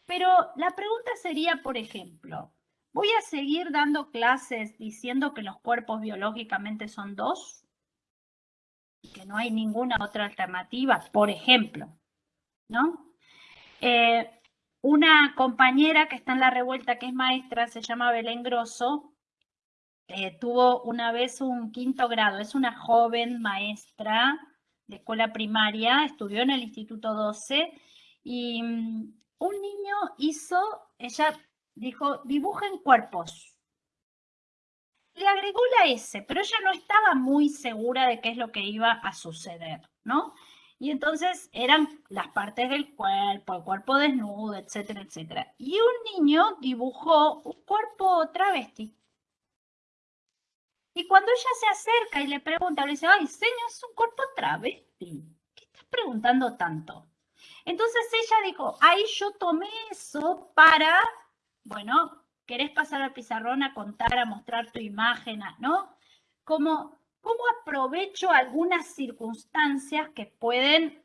Pero la pregunta sería, por ejemplo, ¿voy a seguir dando clases diciendo que los cuerpos biológicamente son dos? Y que no hay ninguna otra alternativa, por ejemplo, ¿no? Eh, una compañera que está en la revuelta, que es maestra, se llama Belén Grosso, eh, tuvo una vez un quinto grado, es una joven maestra de escuela primaria, estudió en el Instituto 12 y mm, un niño hizo, ella dijo, dibujen cuerpos. Le agregó la S, pero ella no estaba muy segura de qué es lo que iba a suceder, ¿no? Y entonces eran las partes del cuerpo, el cuerpo desnudo, etcétera, etcétera. Y un niño dibujó un cuerpo travesti. Y cuando ella se acerca y le pregunta, le dice, ay, señor, es un cuerpo travesti. ¿Qué estás preguntando tanto? Entonces ella dijo, ahí yo tomé eso para, bueno, querés pasar al pizarrón a contar, a mostrar tu imagen, ¿no? Como, ¿cómo aprovecho algunas circunstancias que pueden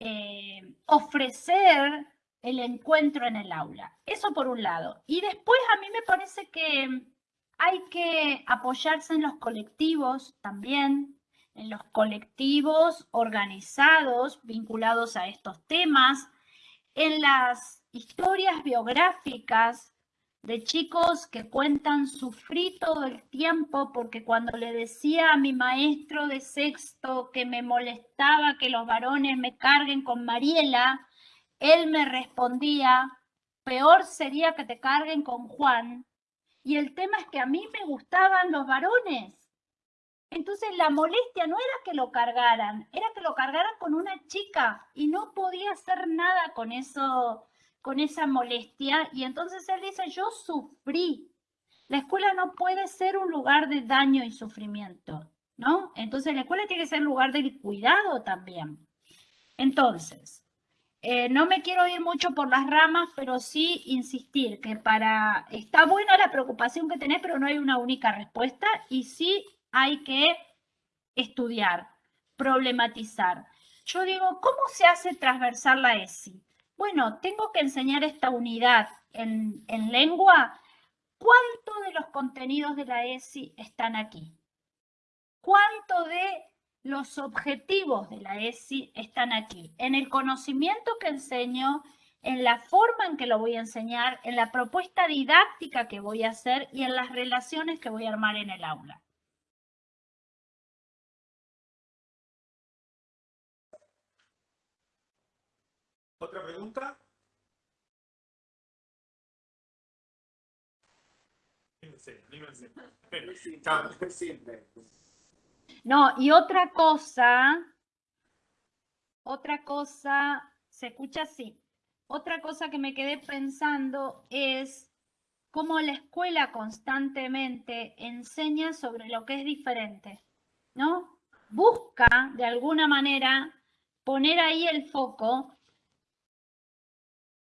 eh, ofrecer el encuentro en el aula? Eso por un lado. Y después a mí me parece que hay que apoyarse en los colectivos también, en los colectivos organizados vinculados a estos temas, en las historias biográficas de chicos que cuentan sufrí todo el tiempo porque cuando le decía a mi maestro de sexto que me molestaba que los varones me carguen con Mariela, él me respondía, peor sería que te carguen con Juan. Y el tema es que a mí me gustaban los varones. Entonces la molestia no era que lo cargaran, era que lo cargaran con una chica y no podía hacer nada con eso, con esa molestia. Y entonces él dice, yo sufrí. La escuela no puede ser un lugar de daño y sufrimiento, ¿no? Entonces la escuela tiene que ser un lugar de cuidado también. Entonces, eh, no me quiero ir mucho por las ramas, pero sí insistir que para, está buena la preocupación que tenés, pero no hay una única respuesta y sí hay que estudiar, problematizar. Yo digo, ¿cómo se hace transversal la ESI? Bueno, tengo que enseñar esta unidad en, en lengua. ¿Cuánto de los contenidos de la ESI están aquí? ¿Cuánto de los objetivos de la ESI están aquí? En el conocimiento que enseño, en la forma en que lo voy a enseñar, en la propuesta didáctica que voy a hacer y en las relaciones que voy a armar en el aula. ¿Otra pregunta? No, y otra cosa, otra cosa, se escucha así. Otra cosa que me quedé pensando es cómo la escuela constantemente enseña sobre lo que es diferente, ¿no? Busca de alguna manera poner ahí el foco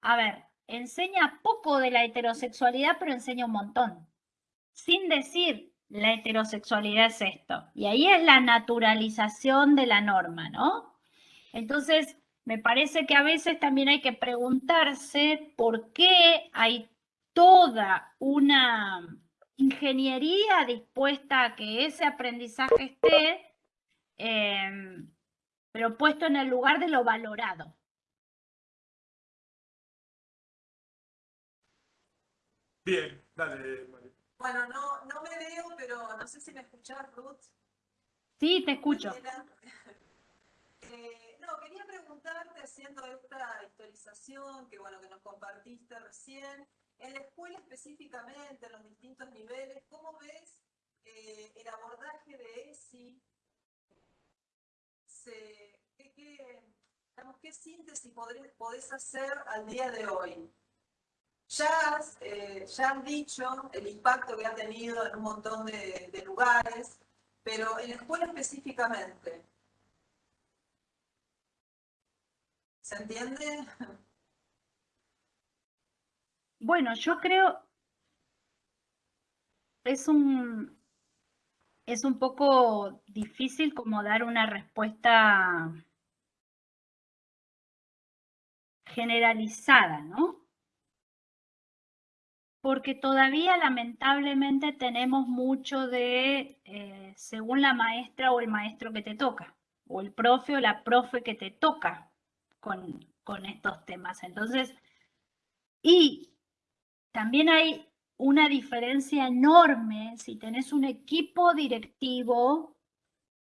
a ver, enseña poco de la heterosexualidad, pero enseña un montón. Sin decir, la heterosexualidad es esto. Y ahí es la naturalización de la norma, ¿no? Entonces, me parece que a veces también hay que preguntarse por qué hay toda una ingeniería dispuesta a que ese aprendizaje esté, eh, pero puesto en el lugar de lo valorado. Bien, dale, Bueno, no, no me veo, pero no sé si me escuchás, Ruth. Sí, te escucho. Eh, no, quería preguntarte, haciendo esta historización que, bueno, que nos compartiste recién, en la escuela específicamente, en los distintos niveles, ¿cómo ves eh, el abordaje de ESI? ¿qué, qué, síntesis podés hacer al día de hoy? Ya, eh, ya han dicho el impacto que ha tenido en un montón de, lugares, pero en la escuela específicamente. ¿Se entiende? Bueno, yo creo es un es un poco difícil como dar una respuesta generalizada, ¿no? Porque todavía lamentablemente tenemos mucho de, eh, según la maestra o el maestro que te toca, o el profe o la profe que te toca con, con estos temas. Entonces, y también hay una diferencia enorme si tenés un equipo directivo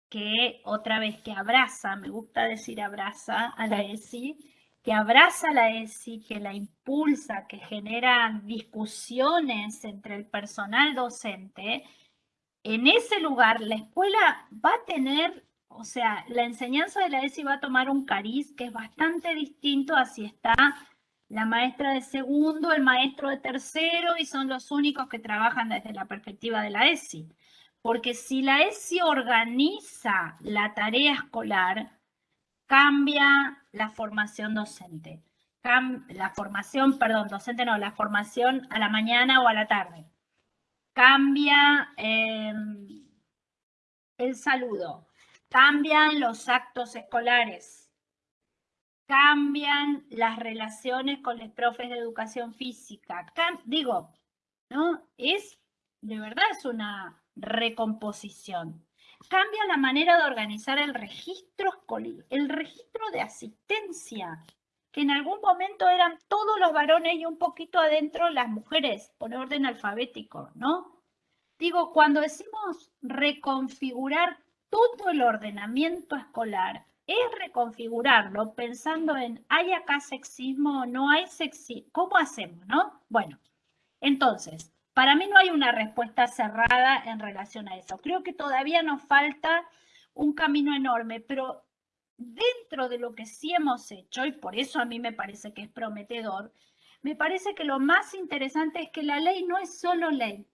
que otra vez que abraza, me gusta decir abraza a la ESI, que abraza la ESI, que la impulsa, que genera discusiones entre el personal docente, en ese lugar la escuela va a tener o sea, la enseñanza de la ESI va a tomar un cariz que es bastante distinto a si está la maestra de segundo, el maestro de tercero y son los únicos que trabajan desde la perspectiva de la ESI. Porque si la ESI organiza la tarea escolar, cambia la formación docente. la formación, perdón, docente no, la formación a la mañana o a la tarde. Cambia em, el saludo, cambian los actos escolares, cambian las relaciones con los profes de educación física. digo, ¿no? Es, de verdad, es una recomposición. Cambia la manera de organizar el registro escolar, el registro de asistencia, que en algún momento eran todos los varones y un poquito adentro las mujeres, por orden alfabético, ¿no? Digo, cuando decimos reconfigurar todo el ordenamiento escolar, es reconfigurarlo pensando en, ¿hay acá sexismo no hay sexismo? ¿Cómo hacemos, no? Bueno, entonces, para mí no hay una respuesta cerrada en relación a eso. Creo que todavía nos falta un camino enorme, pero dentro de lo que sí hemos hecho, y por eso a mí me parece que es prometedor, me parece que lo más interesante es que la ley no es solo ley,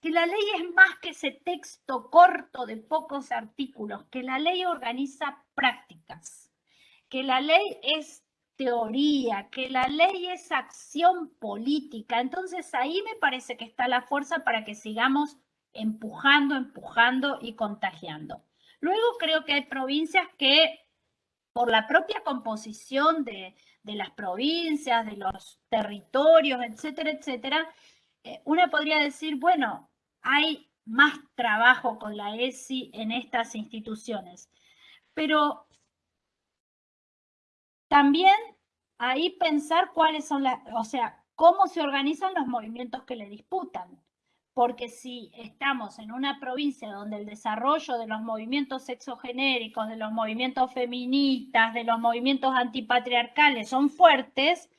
que la ley es más que ese texto corto de pocos artículos, que la ley organiza prácticas, que la ley es teoría, que la ley es acción política. Entonces ahí me parece que está la fuerza para que sigamos empujando, empujando y contagiando. Luego creo que hay provincias que por la propia composición de, de las provincias, de los territorios, etcétera, etcétera, eh, una podría decir, bueno, hay más trabajo con la ESI en estas instituciones, pero también ahí pensar cuáles son las, o sea, cómo se organizan los movimientos que le disputan. Porque si estamos en una provincia donde el desarrollo de los movimientos sexogenéricos, de los movimientos feministas, de los movimientos antipatriarcales son fuertes,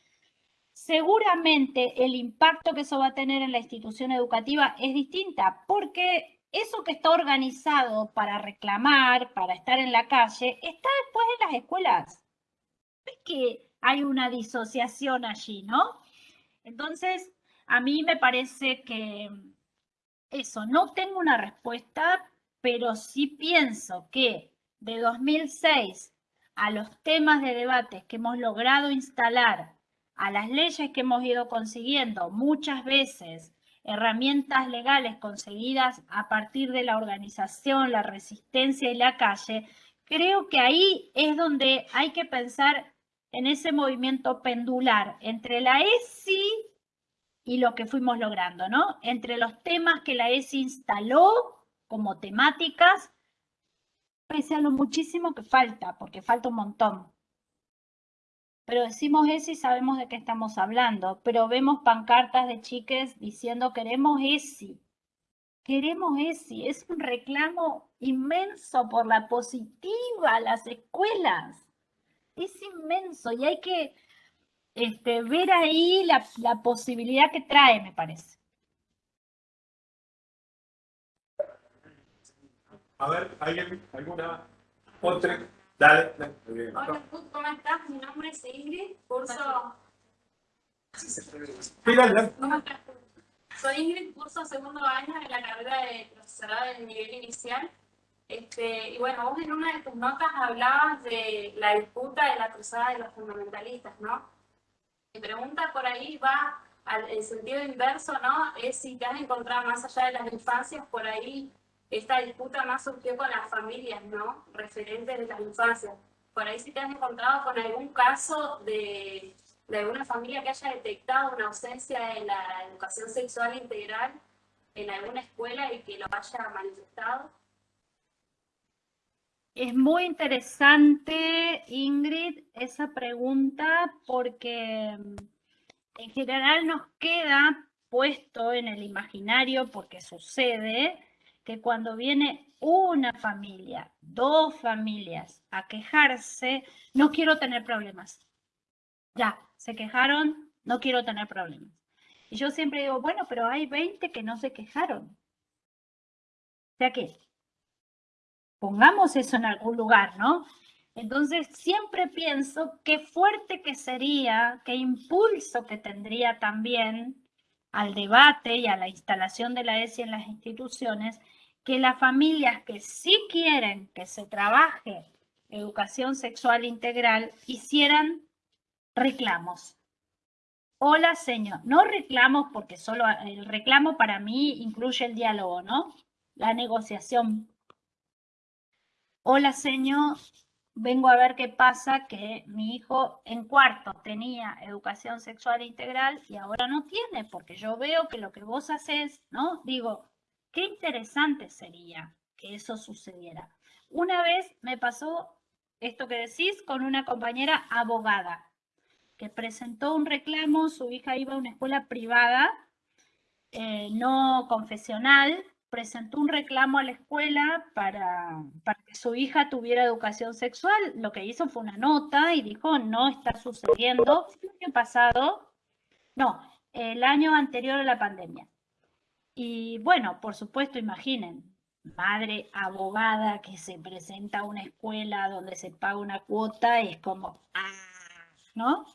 seguramente el impacto que eso va a tener en la institución educativa es distinta, porque eso que está organizado para reclamar, para estar en la calle, está después en las escuelas. Que hay una disociación allí, ¿no? Entonces, a mí me parece que eso, no tengo una respuesta, pero sí pienso que de 2006 a los temas de debate que hemos logrado instalar a las leyes que hemos ido consiguiendo, muchas veces herramientas legales conseguidas a partir de la organización, la resistencia y la calle, creo que ahí es donde hay que pensar en ese movimiento pendular entre la ESI y lo que fuimos logrando, ¿no? Entre los temas que la ESI instaló como temáticas, pese a lo muchísimo que falta, porque falta un montón. Pero decimos ESI y sabemos de qué estamos hablando, pero vemos pancartas de chiques diciendo queremos ESI, queremos ESI, es un reclamo inmenso por la positiva a las escuelas, es inmenso y hay que este, ver ahí la, la posibilidad que trae, me parece. A ver, ¿alguien, alguna otra? Dale, Hola, ¿cómo estás? Mi nombre es Ingrid, curso... ¿Cómo estás? Soy Ingrid, curso segundo año en la carrera de profesorado del nivel inicial. Este, y bueno, vos en una de tus notas hablabas de la disputa de la cruzada de los fundamentalistas, ¿no? Mi pregunta por ahí va al en sentido inverso, ¿no? Es si te has encontrado más allá de las infancias por ahí esta disputa más surgió con las familias, ¿no? Referentes de las infancias. Por ahí si te has encontrado con algún caso de, de alguna familia que haya detectado una ausencia en la educación sexual integral en alguna escuela y que lo haya manifestado. Es muy interesante, Ingrid, esa pregunta porque mm, en general nos queda puesto en el imaginario, porque sucede, que cuando viene una familia, dos familias a quejarse, no quiero tener problemas. Ya, se quejaron, no quiero tener problemas. Y yo siempre digo, bueno, pero hay 20 que no se quejaron. O sea que Pongamos eso en algún lugar, ¿no? Entonces, siempre pienso qué fuerte que sería, qué impulso que tendría también al debate y a la instalación de la ESI en las instituciones, que las familias que sí quieren que se trabaje educación sexual integral hicieran reclamos. Hola, señor. No reclamos porque solo el reclamo para mí incluye el diálogo, ¿no? La negociación. Hola, señor. Vengo a ver qué pasa que mi hijo en cuarto tenía educación sexual integral y ahora no tiene, porque yo veo que lo que vos haces, ¿no? Digo, qué interesante sería que eso sucediera. Una vez me pasó esto que decís con una compañera abogada que presentó un reclamo, su hija iba a una escuela privada, eh, no confesional, presentó un reclamo a la escuela para, para, que su hija tuviera educación sexual. Lo que hizo fue una nota y dijo, no está sucediendo. El año pasado, no, el año anterior a la pandemia. Y bueno, por supuesto, imaginen, madre abogada que se presenta a una escuela donde se paga una cuota, es como, ah, ¿no?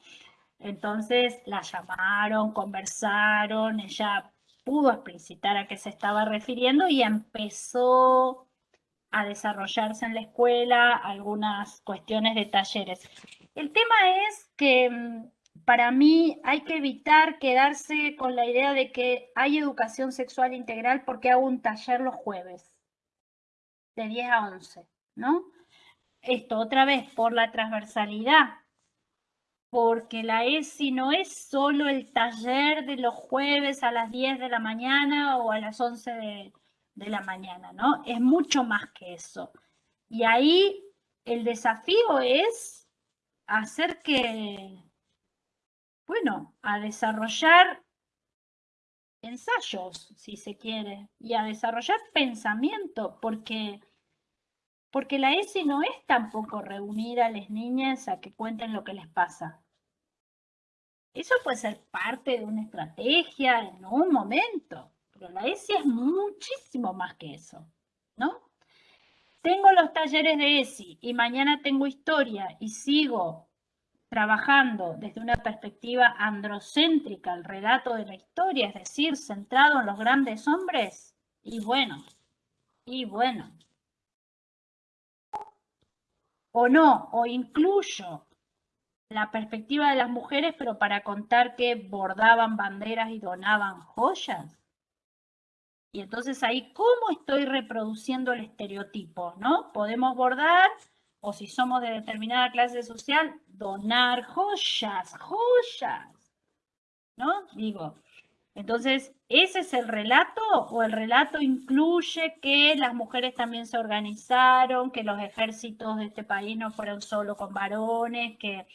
Entonces la llamaron, conversaron, ella pudo explicitar a qué se estaba refiriendo y empezó a desarrollarse en la escuela algunas cuestiones de talleres. El tema es que mm, para mí hay que evitar quedarse con la idea de que hay educación sexual integral porque hago un taller los jueves de 10 a 11, ¿no? Esto otra vez por la transversalidad, porque la ESI no es solo el taller de los jueves a las 10 de la mañana o a las 11 de, de la mañana, ¿no? Es mucho más que eso. Y ahí el desafío es hacer que, bueno, a desarrollar ensayos, si se quiere, y a desarrollar pensamiento, porque, porque la ESI no es tampoco reunir a las niñas a que cuenten lo que les pasa. Eso puede ser parte de una estrategia en un momento, pero la ESI es muchísimo más que eso, ¿no? Tengo los talleres de ESI y mañana tengo historia y sigo trabajando desde una perspectiva androcéntrica el relato de la historia, es decir, centrado en los grandes hombres, y bueno, y bueno. O no, o incluyo la perspectiva de las mujeres, pero para contar que bordaban banderas y donaban joyas. Y entonces ahí, ¿cómo estoy reproduciendo el estereotipo? ¿No? Podemos bordar o si somos de determinada clase social, donar joyas, joyas. ¿No? Digo, entonces, ¿ese es el relato o el relato incluye que las mujeres también se organizaron, que los ejércitos de este país no fueron solo con varones, que,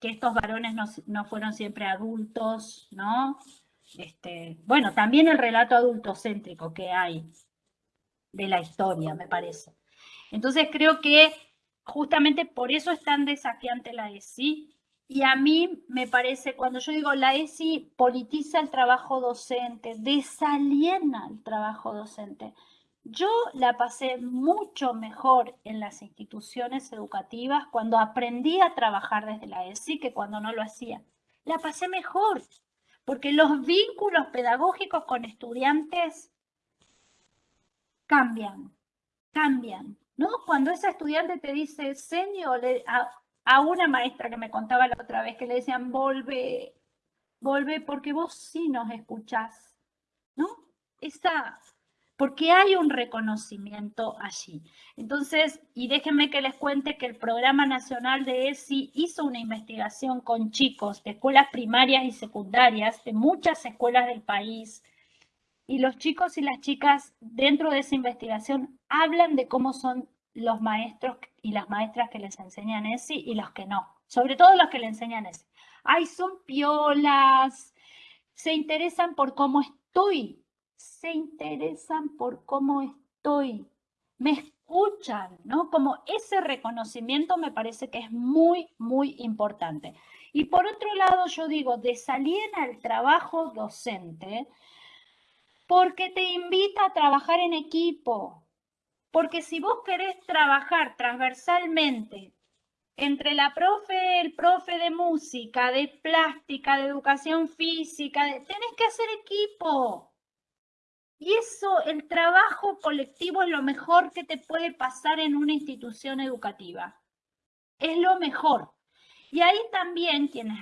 que estos varones no, no, fueron siempre adultos, ¿no? Este, bueno, también el relato adultocéntrico que hay de la historia, me parece. Entonces creo que justamente por eso es tan desafiante la ESI. Y a mí me parece, cuando yo digo la ESI politiza el trabajo docente, desaliena el trabajo docente. Yo la pasé mucho mejor en las instituciones educativas cuando aprendí a trabajar desde la ESI que cuando no lo hacía. La pasé mejor, porque los vínculos pedagógicos con estudiantes cambian, cambian. ¿no? Cuando esa estudiante te dice, señor, a, una maestra que me contaba la otra vez que le decían, volve, volve porque vos sí nos escuchás, ¿no? Esa, porque hay un reconocimiento allí. Entonces, y déjenme que les cuente que el Programa Nacional de ESI hizo una investigación con chicos de escuelas primarias y secundarias de muchas escuelas del país, y los chicos y las chicas dentro de esa investigación hablan de cómo son los maestros y las maestras que les enseñan ESI y los que no, sobre todo los que le enseñan ESI. Ay, son piolas, se interesan por cómo estoy, se interesan por cómo estoy, me escuchan, ¿no? Como ese reconocimiento me parece que es muy, muy importante. Y por otro lado, yo digo, desaliena el trabajo docente porque te invita a trabajar en equipo, Porque si vos querés trabajar transversalmente entre la profe, el profe de música, de plástica, de educación física, tenés que hacer equipo. Y eso, el trabajo colectivo es lo mejor que te puede pasar en una institución educativa. Es lo mejor. Y ahí también quienes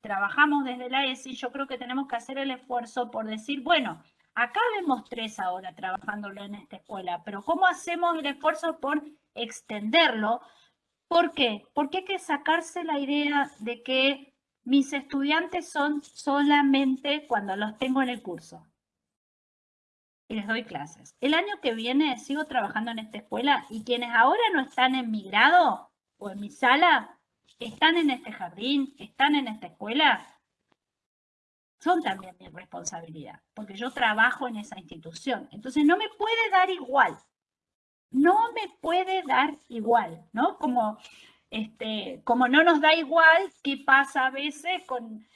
trabajamos desde la ESI, yo creo que tenemos que hacer el esfuerzo por decir, bueno, acá vemos tres ahora trabajándolo en esta escuela, pero ¿cómo hacemos el esfuerzo por extenderlo? ¿Por qué? Porque hay que sacarse la idea de que mis estudiantes son solamente cuando los tengo en el curso y les doy clases. El año que viene sigo trabajando en esta escuela y quienes ahora no están en mi grado o en mi sala, están en este jardín, están en esta escuela, son también mi responsabilidad, porque yo trabajo en esa institución. Entonces no me puede dar igual, no me puede dar igual, ¿no? Como, este, como no nos da igual qué pasa a veces con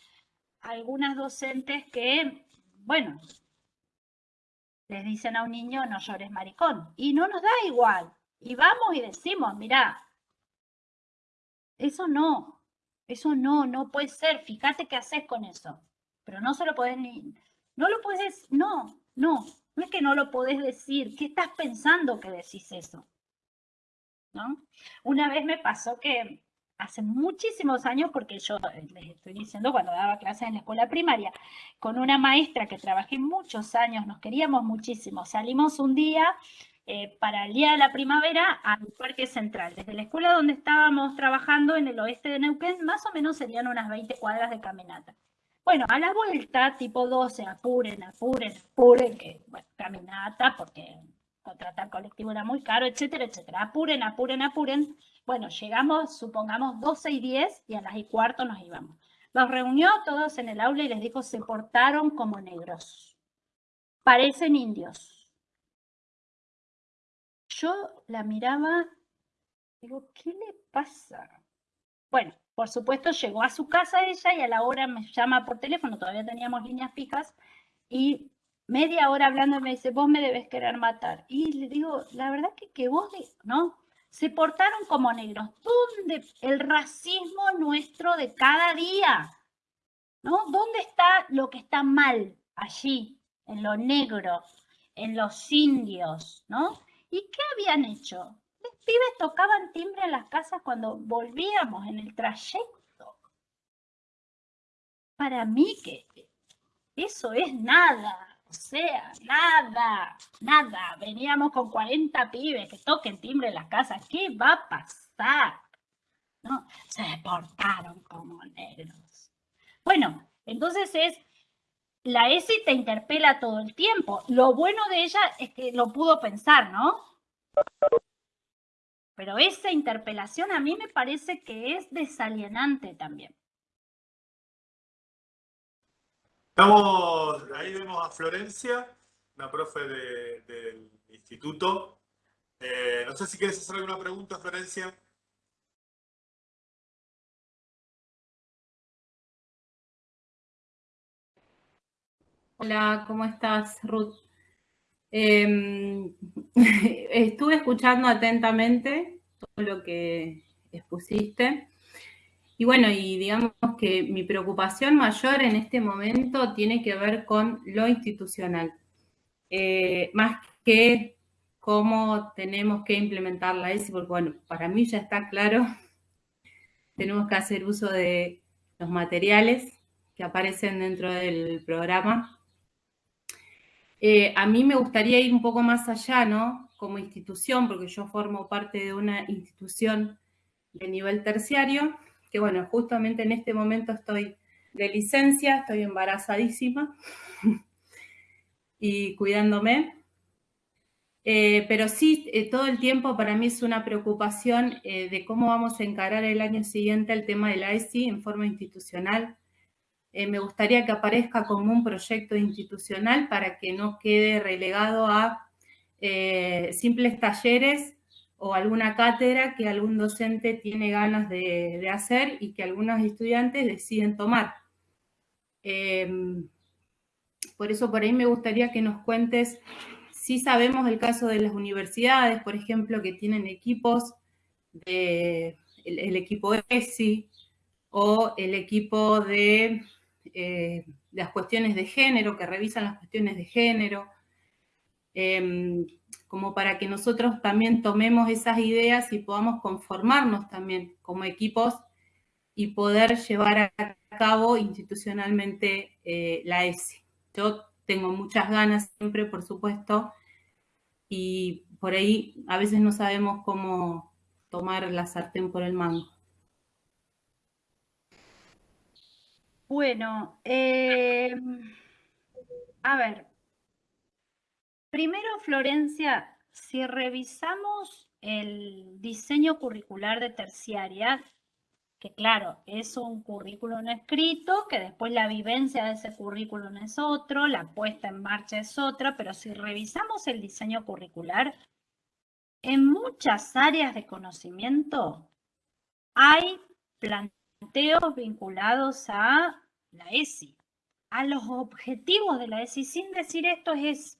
algunas docentes que, bueno, les dicen a un niño no llores maricón. Y no nos da igual. Y vamos y decimos, mira, eso no, eso no, no puede ser. Fíjate qué haces con eso. Pero no se lo podés ni, no lo puedes, no, no, no es que no lo podés decir. ¿Qué estás pensando que decís eso? ¿No? Una vez me pasó que hace muchísimos años, porque yo eh, les estoy diciendo cuando daba clases en la escuela primaria, con una maestra que trabajé muchos años, nos queríamos muchísimo. Salimos un día eh, para el día de la primavera al Parque Central. Desde la escuela donde estábamos trabajando en el oeste de Neuquén, más o menos serían unas 20 cuadras de caminata. Bueno, a la vuelta, tipo 12, apuren, apuren, apuren, que, bueno, caminata, porque contratar colectivo era muy caro, etcétera, etcétera. Apuren, apuren, apuren. Bueno, llegamos, supongamos, 12 y 10 y a las y cuarto nos íbamos. Los reunió todos en el aula y les dijo, se portaron como negros. Parecen indios. Yo la miraba, digo, ¿qué le pasa? Bueno, por supuesto llegó a su casa ella y a la hora me llama por teléfono, todavía teníamos líneas fijas, y media hora hablando me dice, vos me debes querer matar. Y le digo, la verdad que, que vos, ¿no? se portaron como negros. ¿Dónde el racismo nuestro de cada día? ¿No? ¿Dónde está lo que está mal allí, en lo negro, en los indios, ¿no? ¿Y qué habían hecho? Pibes tocaban timbre en las casas cuando volvíamos en el trayecto. Para mí que eso es nada. O sea, nada, nada. Veníamos con 40 pibes que toquen timbre en las casas. ¿Qué va a pasar? ¿No? Se portaron como negros. Bueno, entonces es, la ESI te interpela todo el tiempo. Lo bueno de ella es que lo pudo pensar, ¿no? Pero esa interpelación a mí me parece que es desalienante también. Estamos, ahí vemos a Florencia, una profe del instituto. Eh, no sé si quieres hacer alguna pregunta, Florencia. Hola, ¿cómo estás, Ruth? Em, estuve escuchando atentamente todo lo que expusiste. Y bueno, y digamos que mi preocupación mayor en este momento tiene que ver con lo institucional, eh, más que cómo tenemos que implementar la ESI, porque bueno, para mí ya está claro, tenemos que hacer uso de los materiales que aparecen dentro del programa. Eh, a mí me gustaría ir un poco más allá, ¿no? Como institución, porque yo formo parte de una institución de nivel terciario, que bueno, justamente en este momento estoy de licencia, estoy embarazadísima y cuidándome. Eh, pero sí, eh, todo el tiempo para mí es una preocupación de cómo vamos a encarar el año siguiente el tema de la ESI en forma institucional. Me gustaría que aparezca como un proyecto institucional para que no quede relegado a simples talleres o alguna cátedra que algún docente tiene ganas de, hacer y que algunos estudiantes deciden tomar. Em, por eso por ahí me gustaría que nos cuentes sí sabemos el caso de las universidades, por ejemplo, que tienen equipos de el, equipo ESI o el equipo de eh, las cuestiones de género, que revisan las cuestiones de género, em, como para que nosotros también tomemos esas ideas y podamos conformarnos también como equipos y poder llevar a cabo institucionalmente eh, la ESI. Yo tengo muchas ganas siempre, por supuesto, y por ahí a veces no sabemos cómo tomar la sartén por el mango. Bueno, eh, a ver, primero Florencia, si revisamos el diseño curricular de terciaria, que claro, es un currículum escrito, que después la vivencia de ese currículum es otro, la puesta en marcha es otra, pero si revisamos el diseño curricular, en muchas áreas de conocimiento hay planteos vinculados a la ESI, a los objetivos de la ESI, sin decir esto es...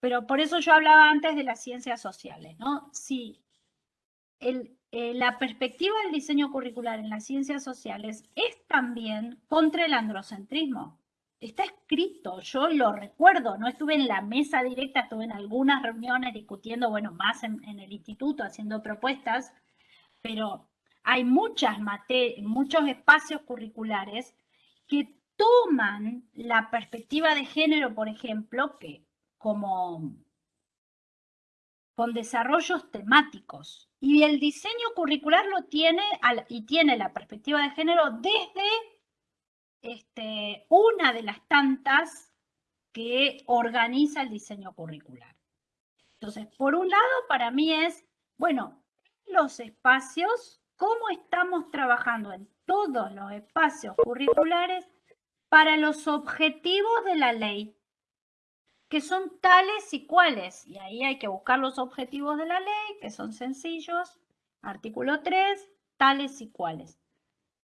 Pero por eso yo hablaba antes de las ciencias sociales, ¿no? Si el, eh, la perspectiva del diseño curricular en las ciencias sociales es también contra el androcentrismo. Está escrito, yo lo recuerdo, no estuve en la mesa directa, estuve en algunas reuniones discutiendo, bueno, más en, el instituto haciendo propuestas, pero hay muchas muchos espacios curriculares que toman la perspectiva de género, por ejemplo, que como con desarrollos temáticos. Y el diseño curricular lo tiene y tiene la perspectiva de género desde este, una de las tantas que organiza el diseño curricular. Entonces, por un lado, para mí es, bueno, los espacios, cómo estamos trabajando en todos los espacios curriculares para los objetivos de la ley que son tales y cuales. Y ahí hay que buscar los objetivos de la ley, que son sencillos. Artículo 3, tales y cuales.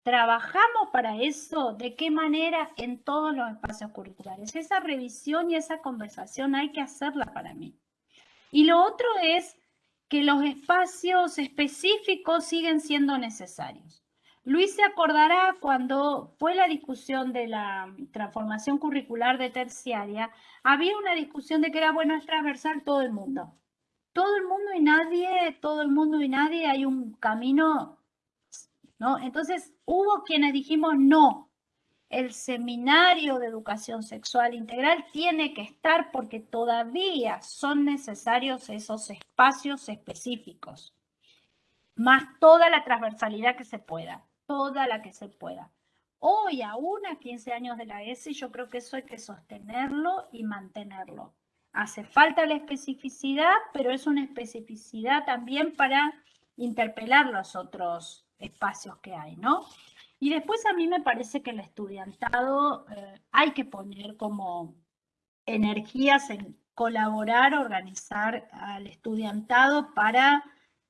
¿Trabajamos para eso? ¿De qué manera en todos los espacios curriculares? Esa revisión y esa conversación hay que hacerla para mí. Y lo otro es que los espacios específicos siguen siendo necesarios. Luis se acordará cuando fue la discusión de la transformación curricular de terciaria, había una discusión de que era bueno es transversal todo el mundo. Todo el mundo y nadie, todo el mundo y nadie, hay un camino, ¿no? Entonces hubo quienes dijimos no, el seminario de educación sexual integral tiene que estar porque todavía son necesarios esos espacios específicos, más toda la transversalidad que se pueda toda la que se pueda. Hoy, aún a 15 años de la ESI, yo creo que eso hay que sostenerlo y mantenerlo. Hace falta la especificidad, pero es una especificidad también para interpelar los otros espacios que hay, ¿no? Y después a mí me parece que el estudiantado eh, hay que poner como energías en colaborar, organizar al estudiantado para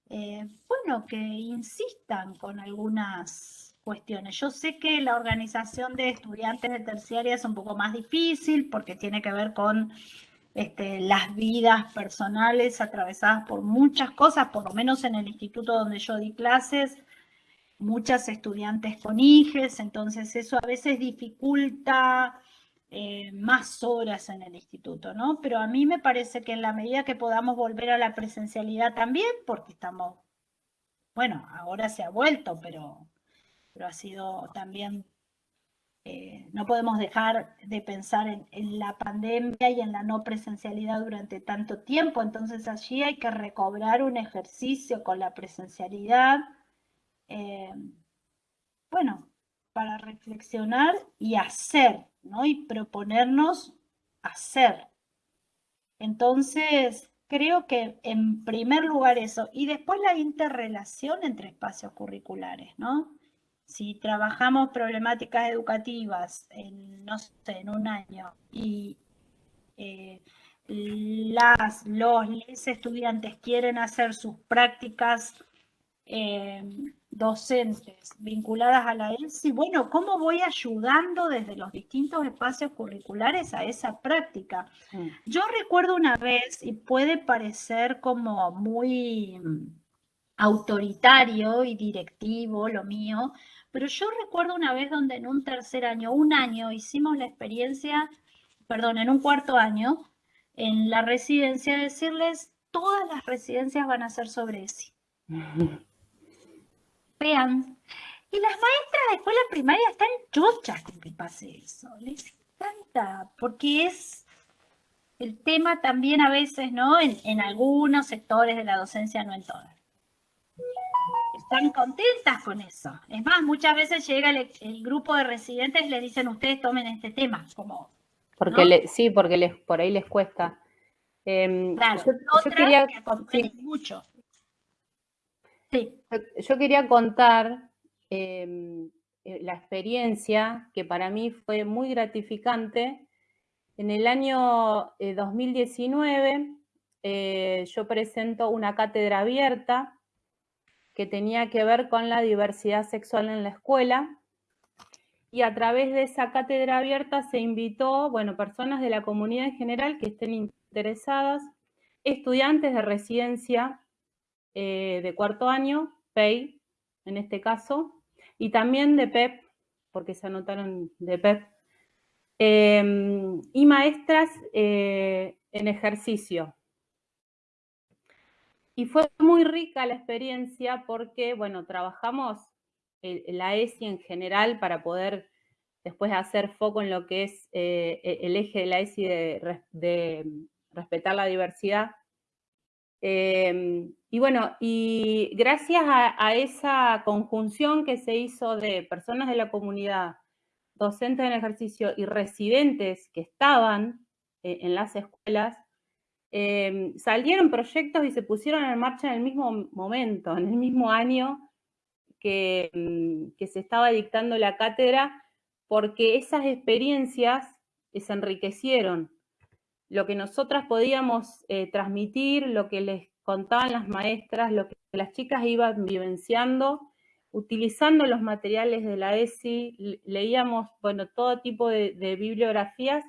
eh, bueno, que insistan con algunas cuestiones. Yo sé que la organización de estudiantes de terciaria es un poco más difícil porque tiene que ver con este, las vidas personales atravesadas por muchas cosas, por lo menos en el instituto donde yo di clases, muchas estudiantes con hijes, entonces eso a veces dificulta eh, más horas en el instituto, ¿no? Pero a mí me parece que en la medida que podamos volver a la presencialidad también, porque estamos, bueno, ahora se ha vuelto, pero, pero ha sido también, eh, no podemos dejar de pensar en, la pandemia y en la no presencialidad durante tanto tiempo, entonces allí hay que recobrar un ejercicio con la presencialidad. Eh, bueno, para reflexionar y hacer, ¿no? Y proponernos hacer. Entonces, creo que en primer lugar eso, y después la interrelación entre espacios curriculares, ¿no? Si trabajamos problemáticas educativas en, no sé, en un año y eh, las, los estudiantes quieren hacer sus prácticas eh, docentes vinculadas a la ESI, bueno, ¿cómo voy ayudando desde los distintos espacios curriculares a esa práctica? Mm. Yo recuerdo una vez, y puede parecer como muy mm, autoritario y directivo lo mío, pero yo recuerdo una vez donde en un tercer año, un año, hicimos la experiencia, perdón, en un cuarto año, en la residencia, decirles, todas las residencias van a ser sobre ESI. Vean. Y las maestras de escuela primaria están chochas con que pase eso. Les encanta, porque es el tema también a veces, ¿no? En, en algunos sectores de la docencia, no en todas. Están contentas con eso. Es más, muchas veces llega el, el grupo de residentes y les dicen, ustedes tomen este tema, como Porque ¿no? le- sí, porque les, por ahí les cuesta. Em, Claro, yo, yo otras quería, que sí, mucho. Sí, yo, quería contar em, eh, la experiencia que para mí fue muy gratificante. En el año eh, 2019 eh, yo presento una cátedra abierta que tenía que ver con la diversidad sexual en la escuela. Y a través de esa cátedra abierta se invitó, bueno, personas de la comunidad en general que estén interesadas, estudiantes de residencia eh, de cuarto año, PEI en este caso, y también de PEP, porque se anotaron de PEP, eh, y maestras eh, en ejercicio. Y fue muy rica la experiencia porque, bueno, trabajamos el- la ESI en general para poder después hacer foco en lo que es eh, e- el eje de la ESI de, res- de respetar la diversidad. Eh, y bueno, y gracias a, esa conjunción que se hizo de personas de la comunidad, docentes en ejercicio y residentes que estaban eh, en las escuelas, eh, salieron proyectos y se pusieron en marcha en el mismo momento, en el mismo año que, mm, que se estaba dictando la cátedra, porque esas experiencias eh, se enriquecieron. Lo que nosotras podíamos eh, transmitir, lo que les contaban las maestras, lo que las chicas iban vivenciando, utilizando los materiales de la ESI, le- leíamos, bueno, todo tipo de, de bibliografías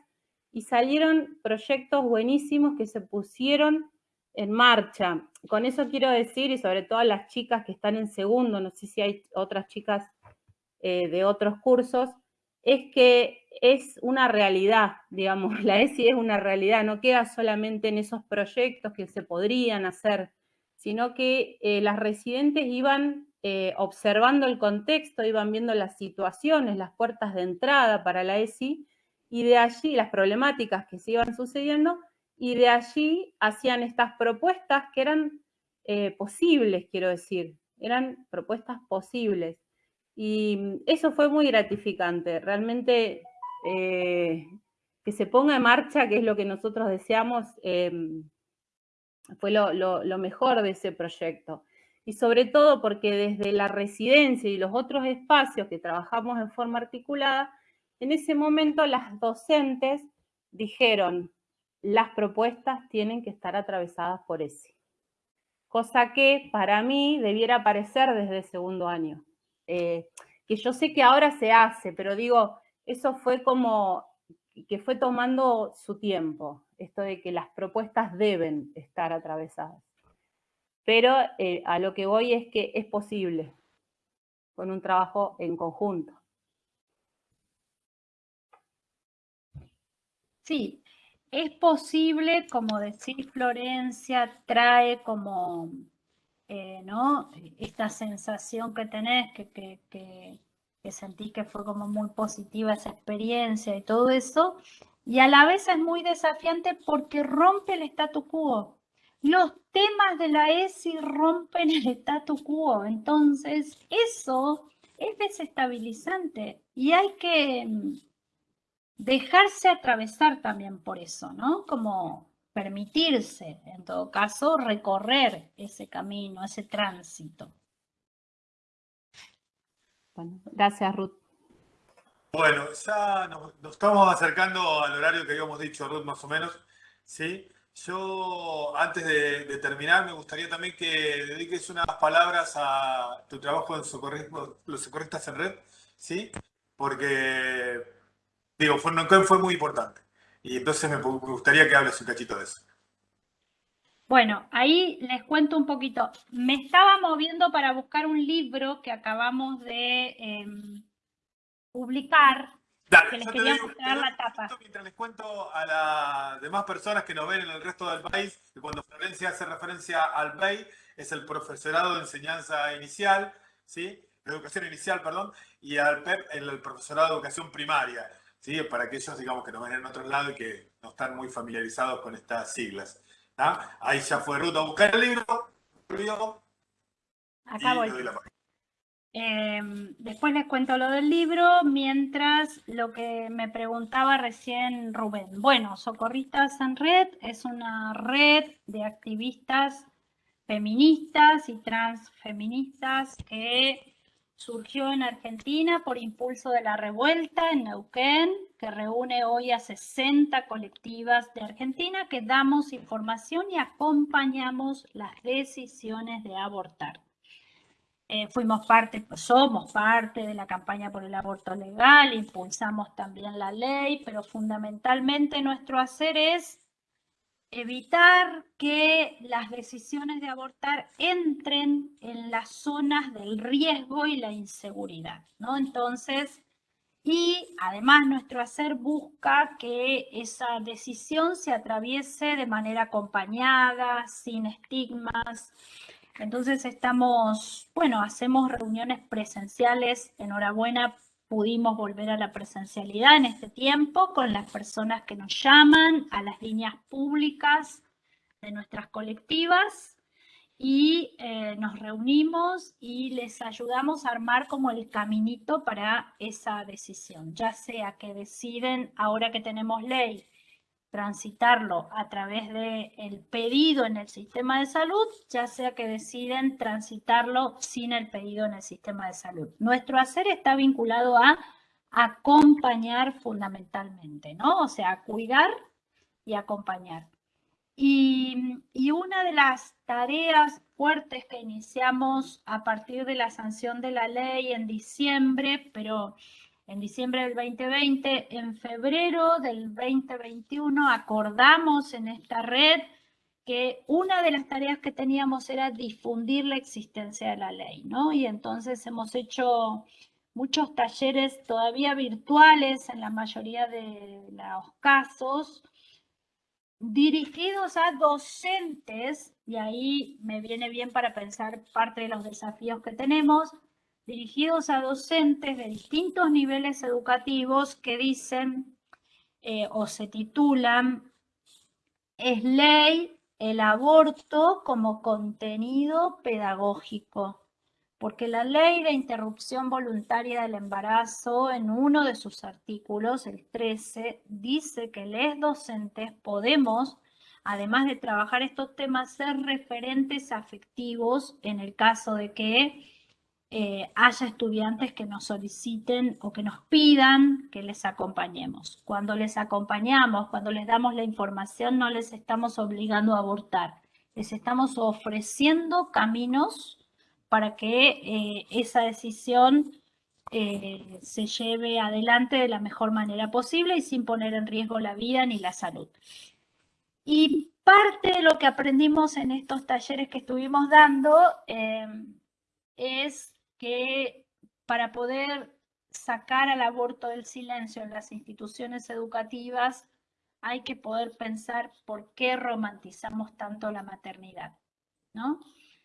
y salieron proyectos buenísimos que se pusieron en marcha. Con eso quiero decir, y sobre todo a las chicas que están en segundo, no sé si hay otras chicas eh, de otros cursos, es que es una realidad, digamos, la ESI es una realidad, no queda solamente en esos proyectos que se podrían hacer, sino que eh, las residentes iban eh, observando el contexto, iban viendo las situaciones, las puertas de entrada para la ESI, y de allí las problemáticas que se iban sucediendo, y de allí hacían estas propuestas que eran eh, posibles, quiero decir, eran propuestas posibles. Y eso fue muy gratificante, realmente eh, que se ponga en marcha, que es lo que nosotros deseamos, eh, fue lo, lo, lo mejor de ese proyecto. Y sobre todo porque desde la residencia y los otros espacios que trabajamos en forma articulada, en ese momento las docentes dijeron, las propuestas tienen que estar atravesadas por ese. Cosa que para mí debiera aparecer desde el segundo año. Eh, que yo sé que ahora se hace, pero digo, eso fue como que fue tomando su tiempo, esto de que las propuestas deben estar atravesadas. Pero eh, a lo que voy es que es posible con un trabajo en conjunto. Sí, es posible, como decís Florencia, trae como, eh, ¿no? Esta sensación que tenés, que, que, que, sentís que fue como muy positiva esa experiencia y todo eso, y a la vez es muy desafiante porque rompe el statu quo. Los temas de la ESI rompen el statu quo, entonces eso es desestabilizante y hay que mm, dejarse atravesar también por eso, ¿no? Como permitirse, en todo caso, recorrer ese camino, ese tránsito. Bueno, gracias, Ruth. Bueno, ya nos, nos estamos acercando al horario que habíamos dicho, Ruth, más o menos. ¿sí? Yo, antes de, terminar, me gustaría también que dediques unas palabras a tu trabajo en socorrismo, los socorristas en red, ¿sí? Porque, digo, fue, fue muy importante. Y entonces me, gustaría que hables un cachito de eso. Bueno, ahí les cuento un poquito. Me estaba moviendo para buscar un libro que acabamos de em, publicar Dale, les quería mostrar la tapa. Mientras les cuento a las demás personas que nos ven en el resto del país, que cuando Florencia hace referencia al BEI, es el profesorado de enseñanza inicial, ¿sí? De educación inicial, perdón, y al PEP, el profesorado de educación primaria, ¿sí? Para aquellos, digamos, que nos ven en otro lado y que no están muy familiarizados con estas siglas. Ahí ya fue Ruta a buscar el libro, Acá voy. Em, después les cuento lo del libro, mientras lo que me preguntaba recién Rubén. Bueno, Socorristas en Red es una red de activistas feministas y transfeministas que surgió en Argentina por impulso de la revuelta en Neuquén, que reúne hoy a 60 colectivas de Argentina que damos información y acompañamos las decisiones de abortar. Eh, fuimos parte, pues, somos parte de la campaña por el aborto legal, impulsamos también la ley, pero fundamentalmente nuestro hacer es evitar que las decisiones de abortar entren en las zonas del riesgo y la inseguridad, ¿no? Entonces, y además nuestro hacer busca que esa decisión se atraviese de manera acompañada, sin estigmas, entonces estamos, bueno, hacemos reuniones presenciales. Enhorabuena, pudimos volver a la presencialidad en este tiempo con las personas que nos llaman a las líneas públicas de nuestras colectivas y eh, nos reunimos y les ayudamos a armar como el caminito para esa decisión, ya sea que deciden ahora que tenemos ley transitarlo a través del el pedido en el sistema de salud, ya sea que deciden transitarlo sin el pedido en el sistema de salud. Nuestro hacer está vinculado a acompañar fundamentalmente, ¿no? O sea, cuidar y acompañar. Y, y, una de las tareas fuertes que iniciamos a partir de la sanción de la ley en diciembre, pero en diciembre del 2020, en febrero del 2021 acordamos en esta red que una de las tareas que teníamos era difundir la existencia de la ley, ¿no? Y entonces hemos hecho muchos talleres todavía virtuales en la mayoría de los casos, dirigidos a docentes, y ahí me viene bien para pensar parte de los desafíos que tenemos, dirigidos a docentes de distintos niveles educativos que dicen eh, o se titulan Es ley el aborto como contenido pedagógico, porque la ley de interrupción voluntaria del embarazo en uno de sus artículos, el 13, dice que les docentes podemos además de trabajar estos temas, ser referentes afectivos en el caso de que eh, haya estudiantes que nos soliciten o que nos pidan que les acompañemos. Cuando les acompañamos, cuando les damos la información, no les estamos obligando a abortar. Les estamos ofreciendo caminos para que eh, esa decisión eh, se lleve adelante de la mejor manera posible y sin poner en riesgo la vida ni la salud. Y parte de lo que aprendimos en estos talleres que estuvimos dando es que para poder sacar al aborto del silencio en las instituciones educativas hay que poder pensar por qué romantizamos tanto la maternidad, ¿no?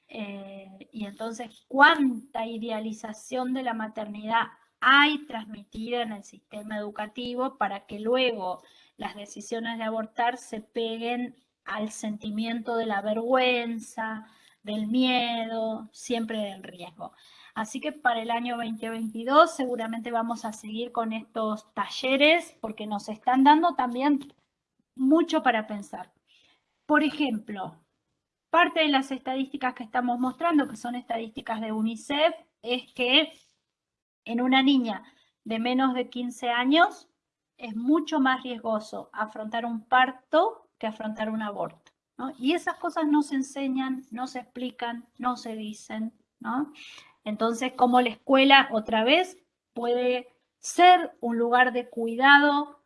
Eh, y entonces, ¿cuánta idealización de la maternidad hay transmitida en el sistema educativo para que luego las decisiones de abortar se peguen al sentimiento de la vergüenza, del miedo, siempre del riesgo? Así que para el año 2022 seguramente vamos a seguir con estos talleres porque nos están dando también mucho para pensar. Por ejemplo, parte de las estadísticas que estamos mostrando, que son estadísticas de UNICEF, es que en una niña de menos de 15 años es mucho más riesgoso afrontar un parto que afrontar un aborto. Y esas cosas no se enseñan, no se explican, no se dicen, ¿no? Entonces, como la escuela otra vez puede ser un lugar de cuidado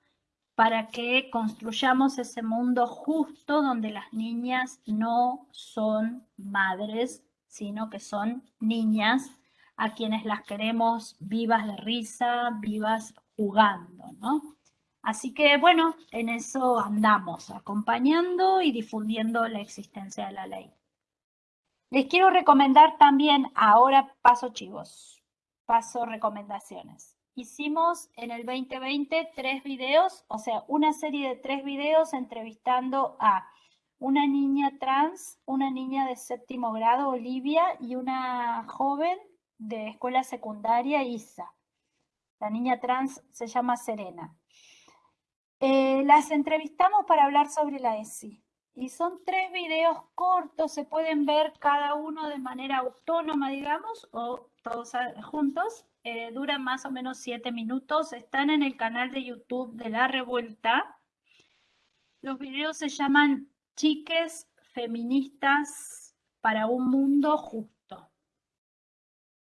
para que construyamos ese mundo justo donde las niñas no son madres, sino que son niñas a quienes las queremos vivas de risa, vivas jugando, ¿no? Así que bueno, en eso andamos, acompañando y difundiendo la existencia de la ley. Les quiero recomendar también, ahora paso chivos, paso recomendaciones. Hicimos en el 2020 tres videos, o sea, una serie de tres videos entrevistando a una niña trans, una niña de séptimo grado, Olivia, y una joven de escuela secundaria, Isa. La niña trans se llama Serena. Eh, las entrevistamos para hablar sobre la ESI. Y son tres videos cortos, se pueden ver cada uno de manera autónoma, digamos, o todos juntos. Eh, duran más o menos siete minutos, están en el canal de YouTube de La Revuelta. Los videos se llaman Chiques Feministas para un Mundo Justo.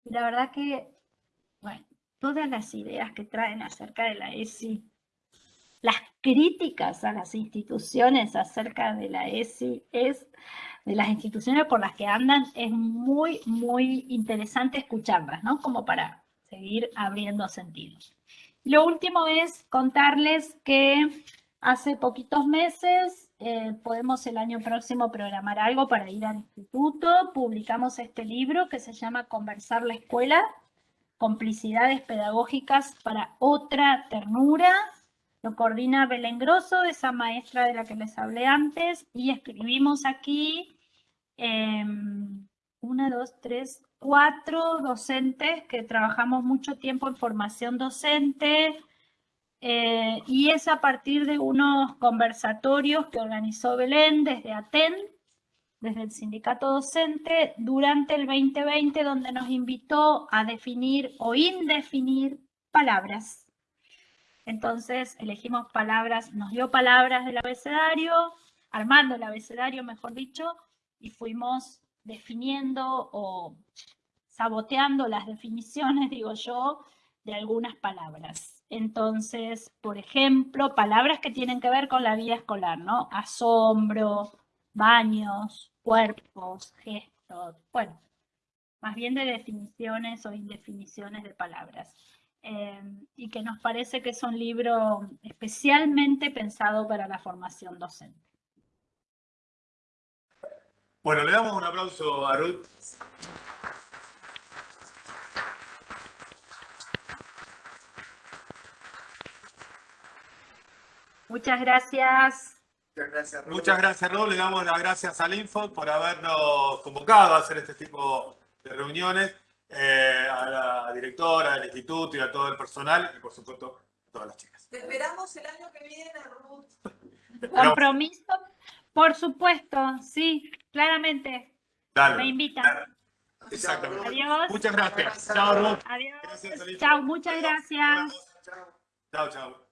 Y la verdad que, bueno, todas las ideas que traen acerca de la ESI, las críticas a las instituciones acerca de la ESI es de las instituciones por las que andan, es muy, muy interesante escucharlas, ¿no? Como para seguir abriendo sentidos. Lo último es contarles que hace poquitos meses, eh, podemos el año próximo programar algo para ir al instituto, publicamos este libro que se llama Conversar la Escuela, Complicidades Pedagógicas para Otra Ternura. Lo coordina Belén Grosso, esa maestra de la que les hablé antes, y escribimos aquí em, una, dos, tres, cuatro docentes que trabajamos mucho tiempo en formación docente eh, y es a partir de unos conversatorios que organizó Belén desde ATEN, desde el sindicato docente, durante el 2020, donde nos invitó a definir o indefinir palabras. Entonces elegimos palabras, nos dio palabras del abecedario, armando el abecedario, mejor dicho, y fuimos definiendo o saboteando las definiciones, digo yo, de algunas palabras. Entonces, por ejemplo, palabras que tienen que ver con la vida escolar, ¿no? Asombro, baños, cuerpos, gestos, bueno, más bien de definiciones o indefiniciones de palabras. Eh, y que nos parece que es un libro especialmente pensado para la formación docente. Bueno, le damos un aplauso a Ruth. Muchas gracias. Muchas gracias, Ruth. Muchas gracias, Ruth. Le damos las gracias al Info por habernos convocado a hacer este tipo de reuniones, eh, a la directora del instituto y a todo el personal y, por supuesto, a todas las chicas. Te esperamos el año que viene, Ruth. Compromiso, por supuesto, sí, claramente. Dale. Me invitan. Exactamente. Adiós. Muchas gracias. Chao, Ruth. Adiós. Gracias. Chao, muchas gracias. Chao, chao.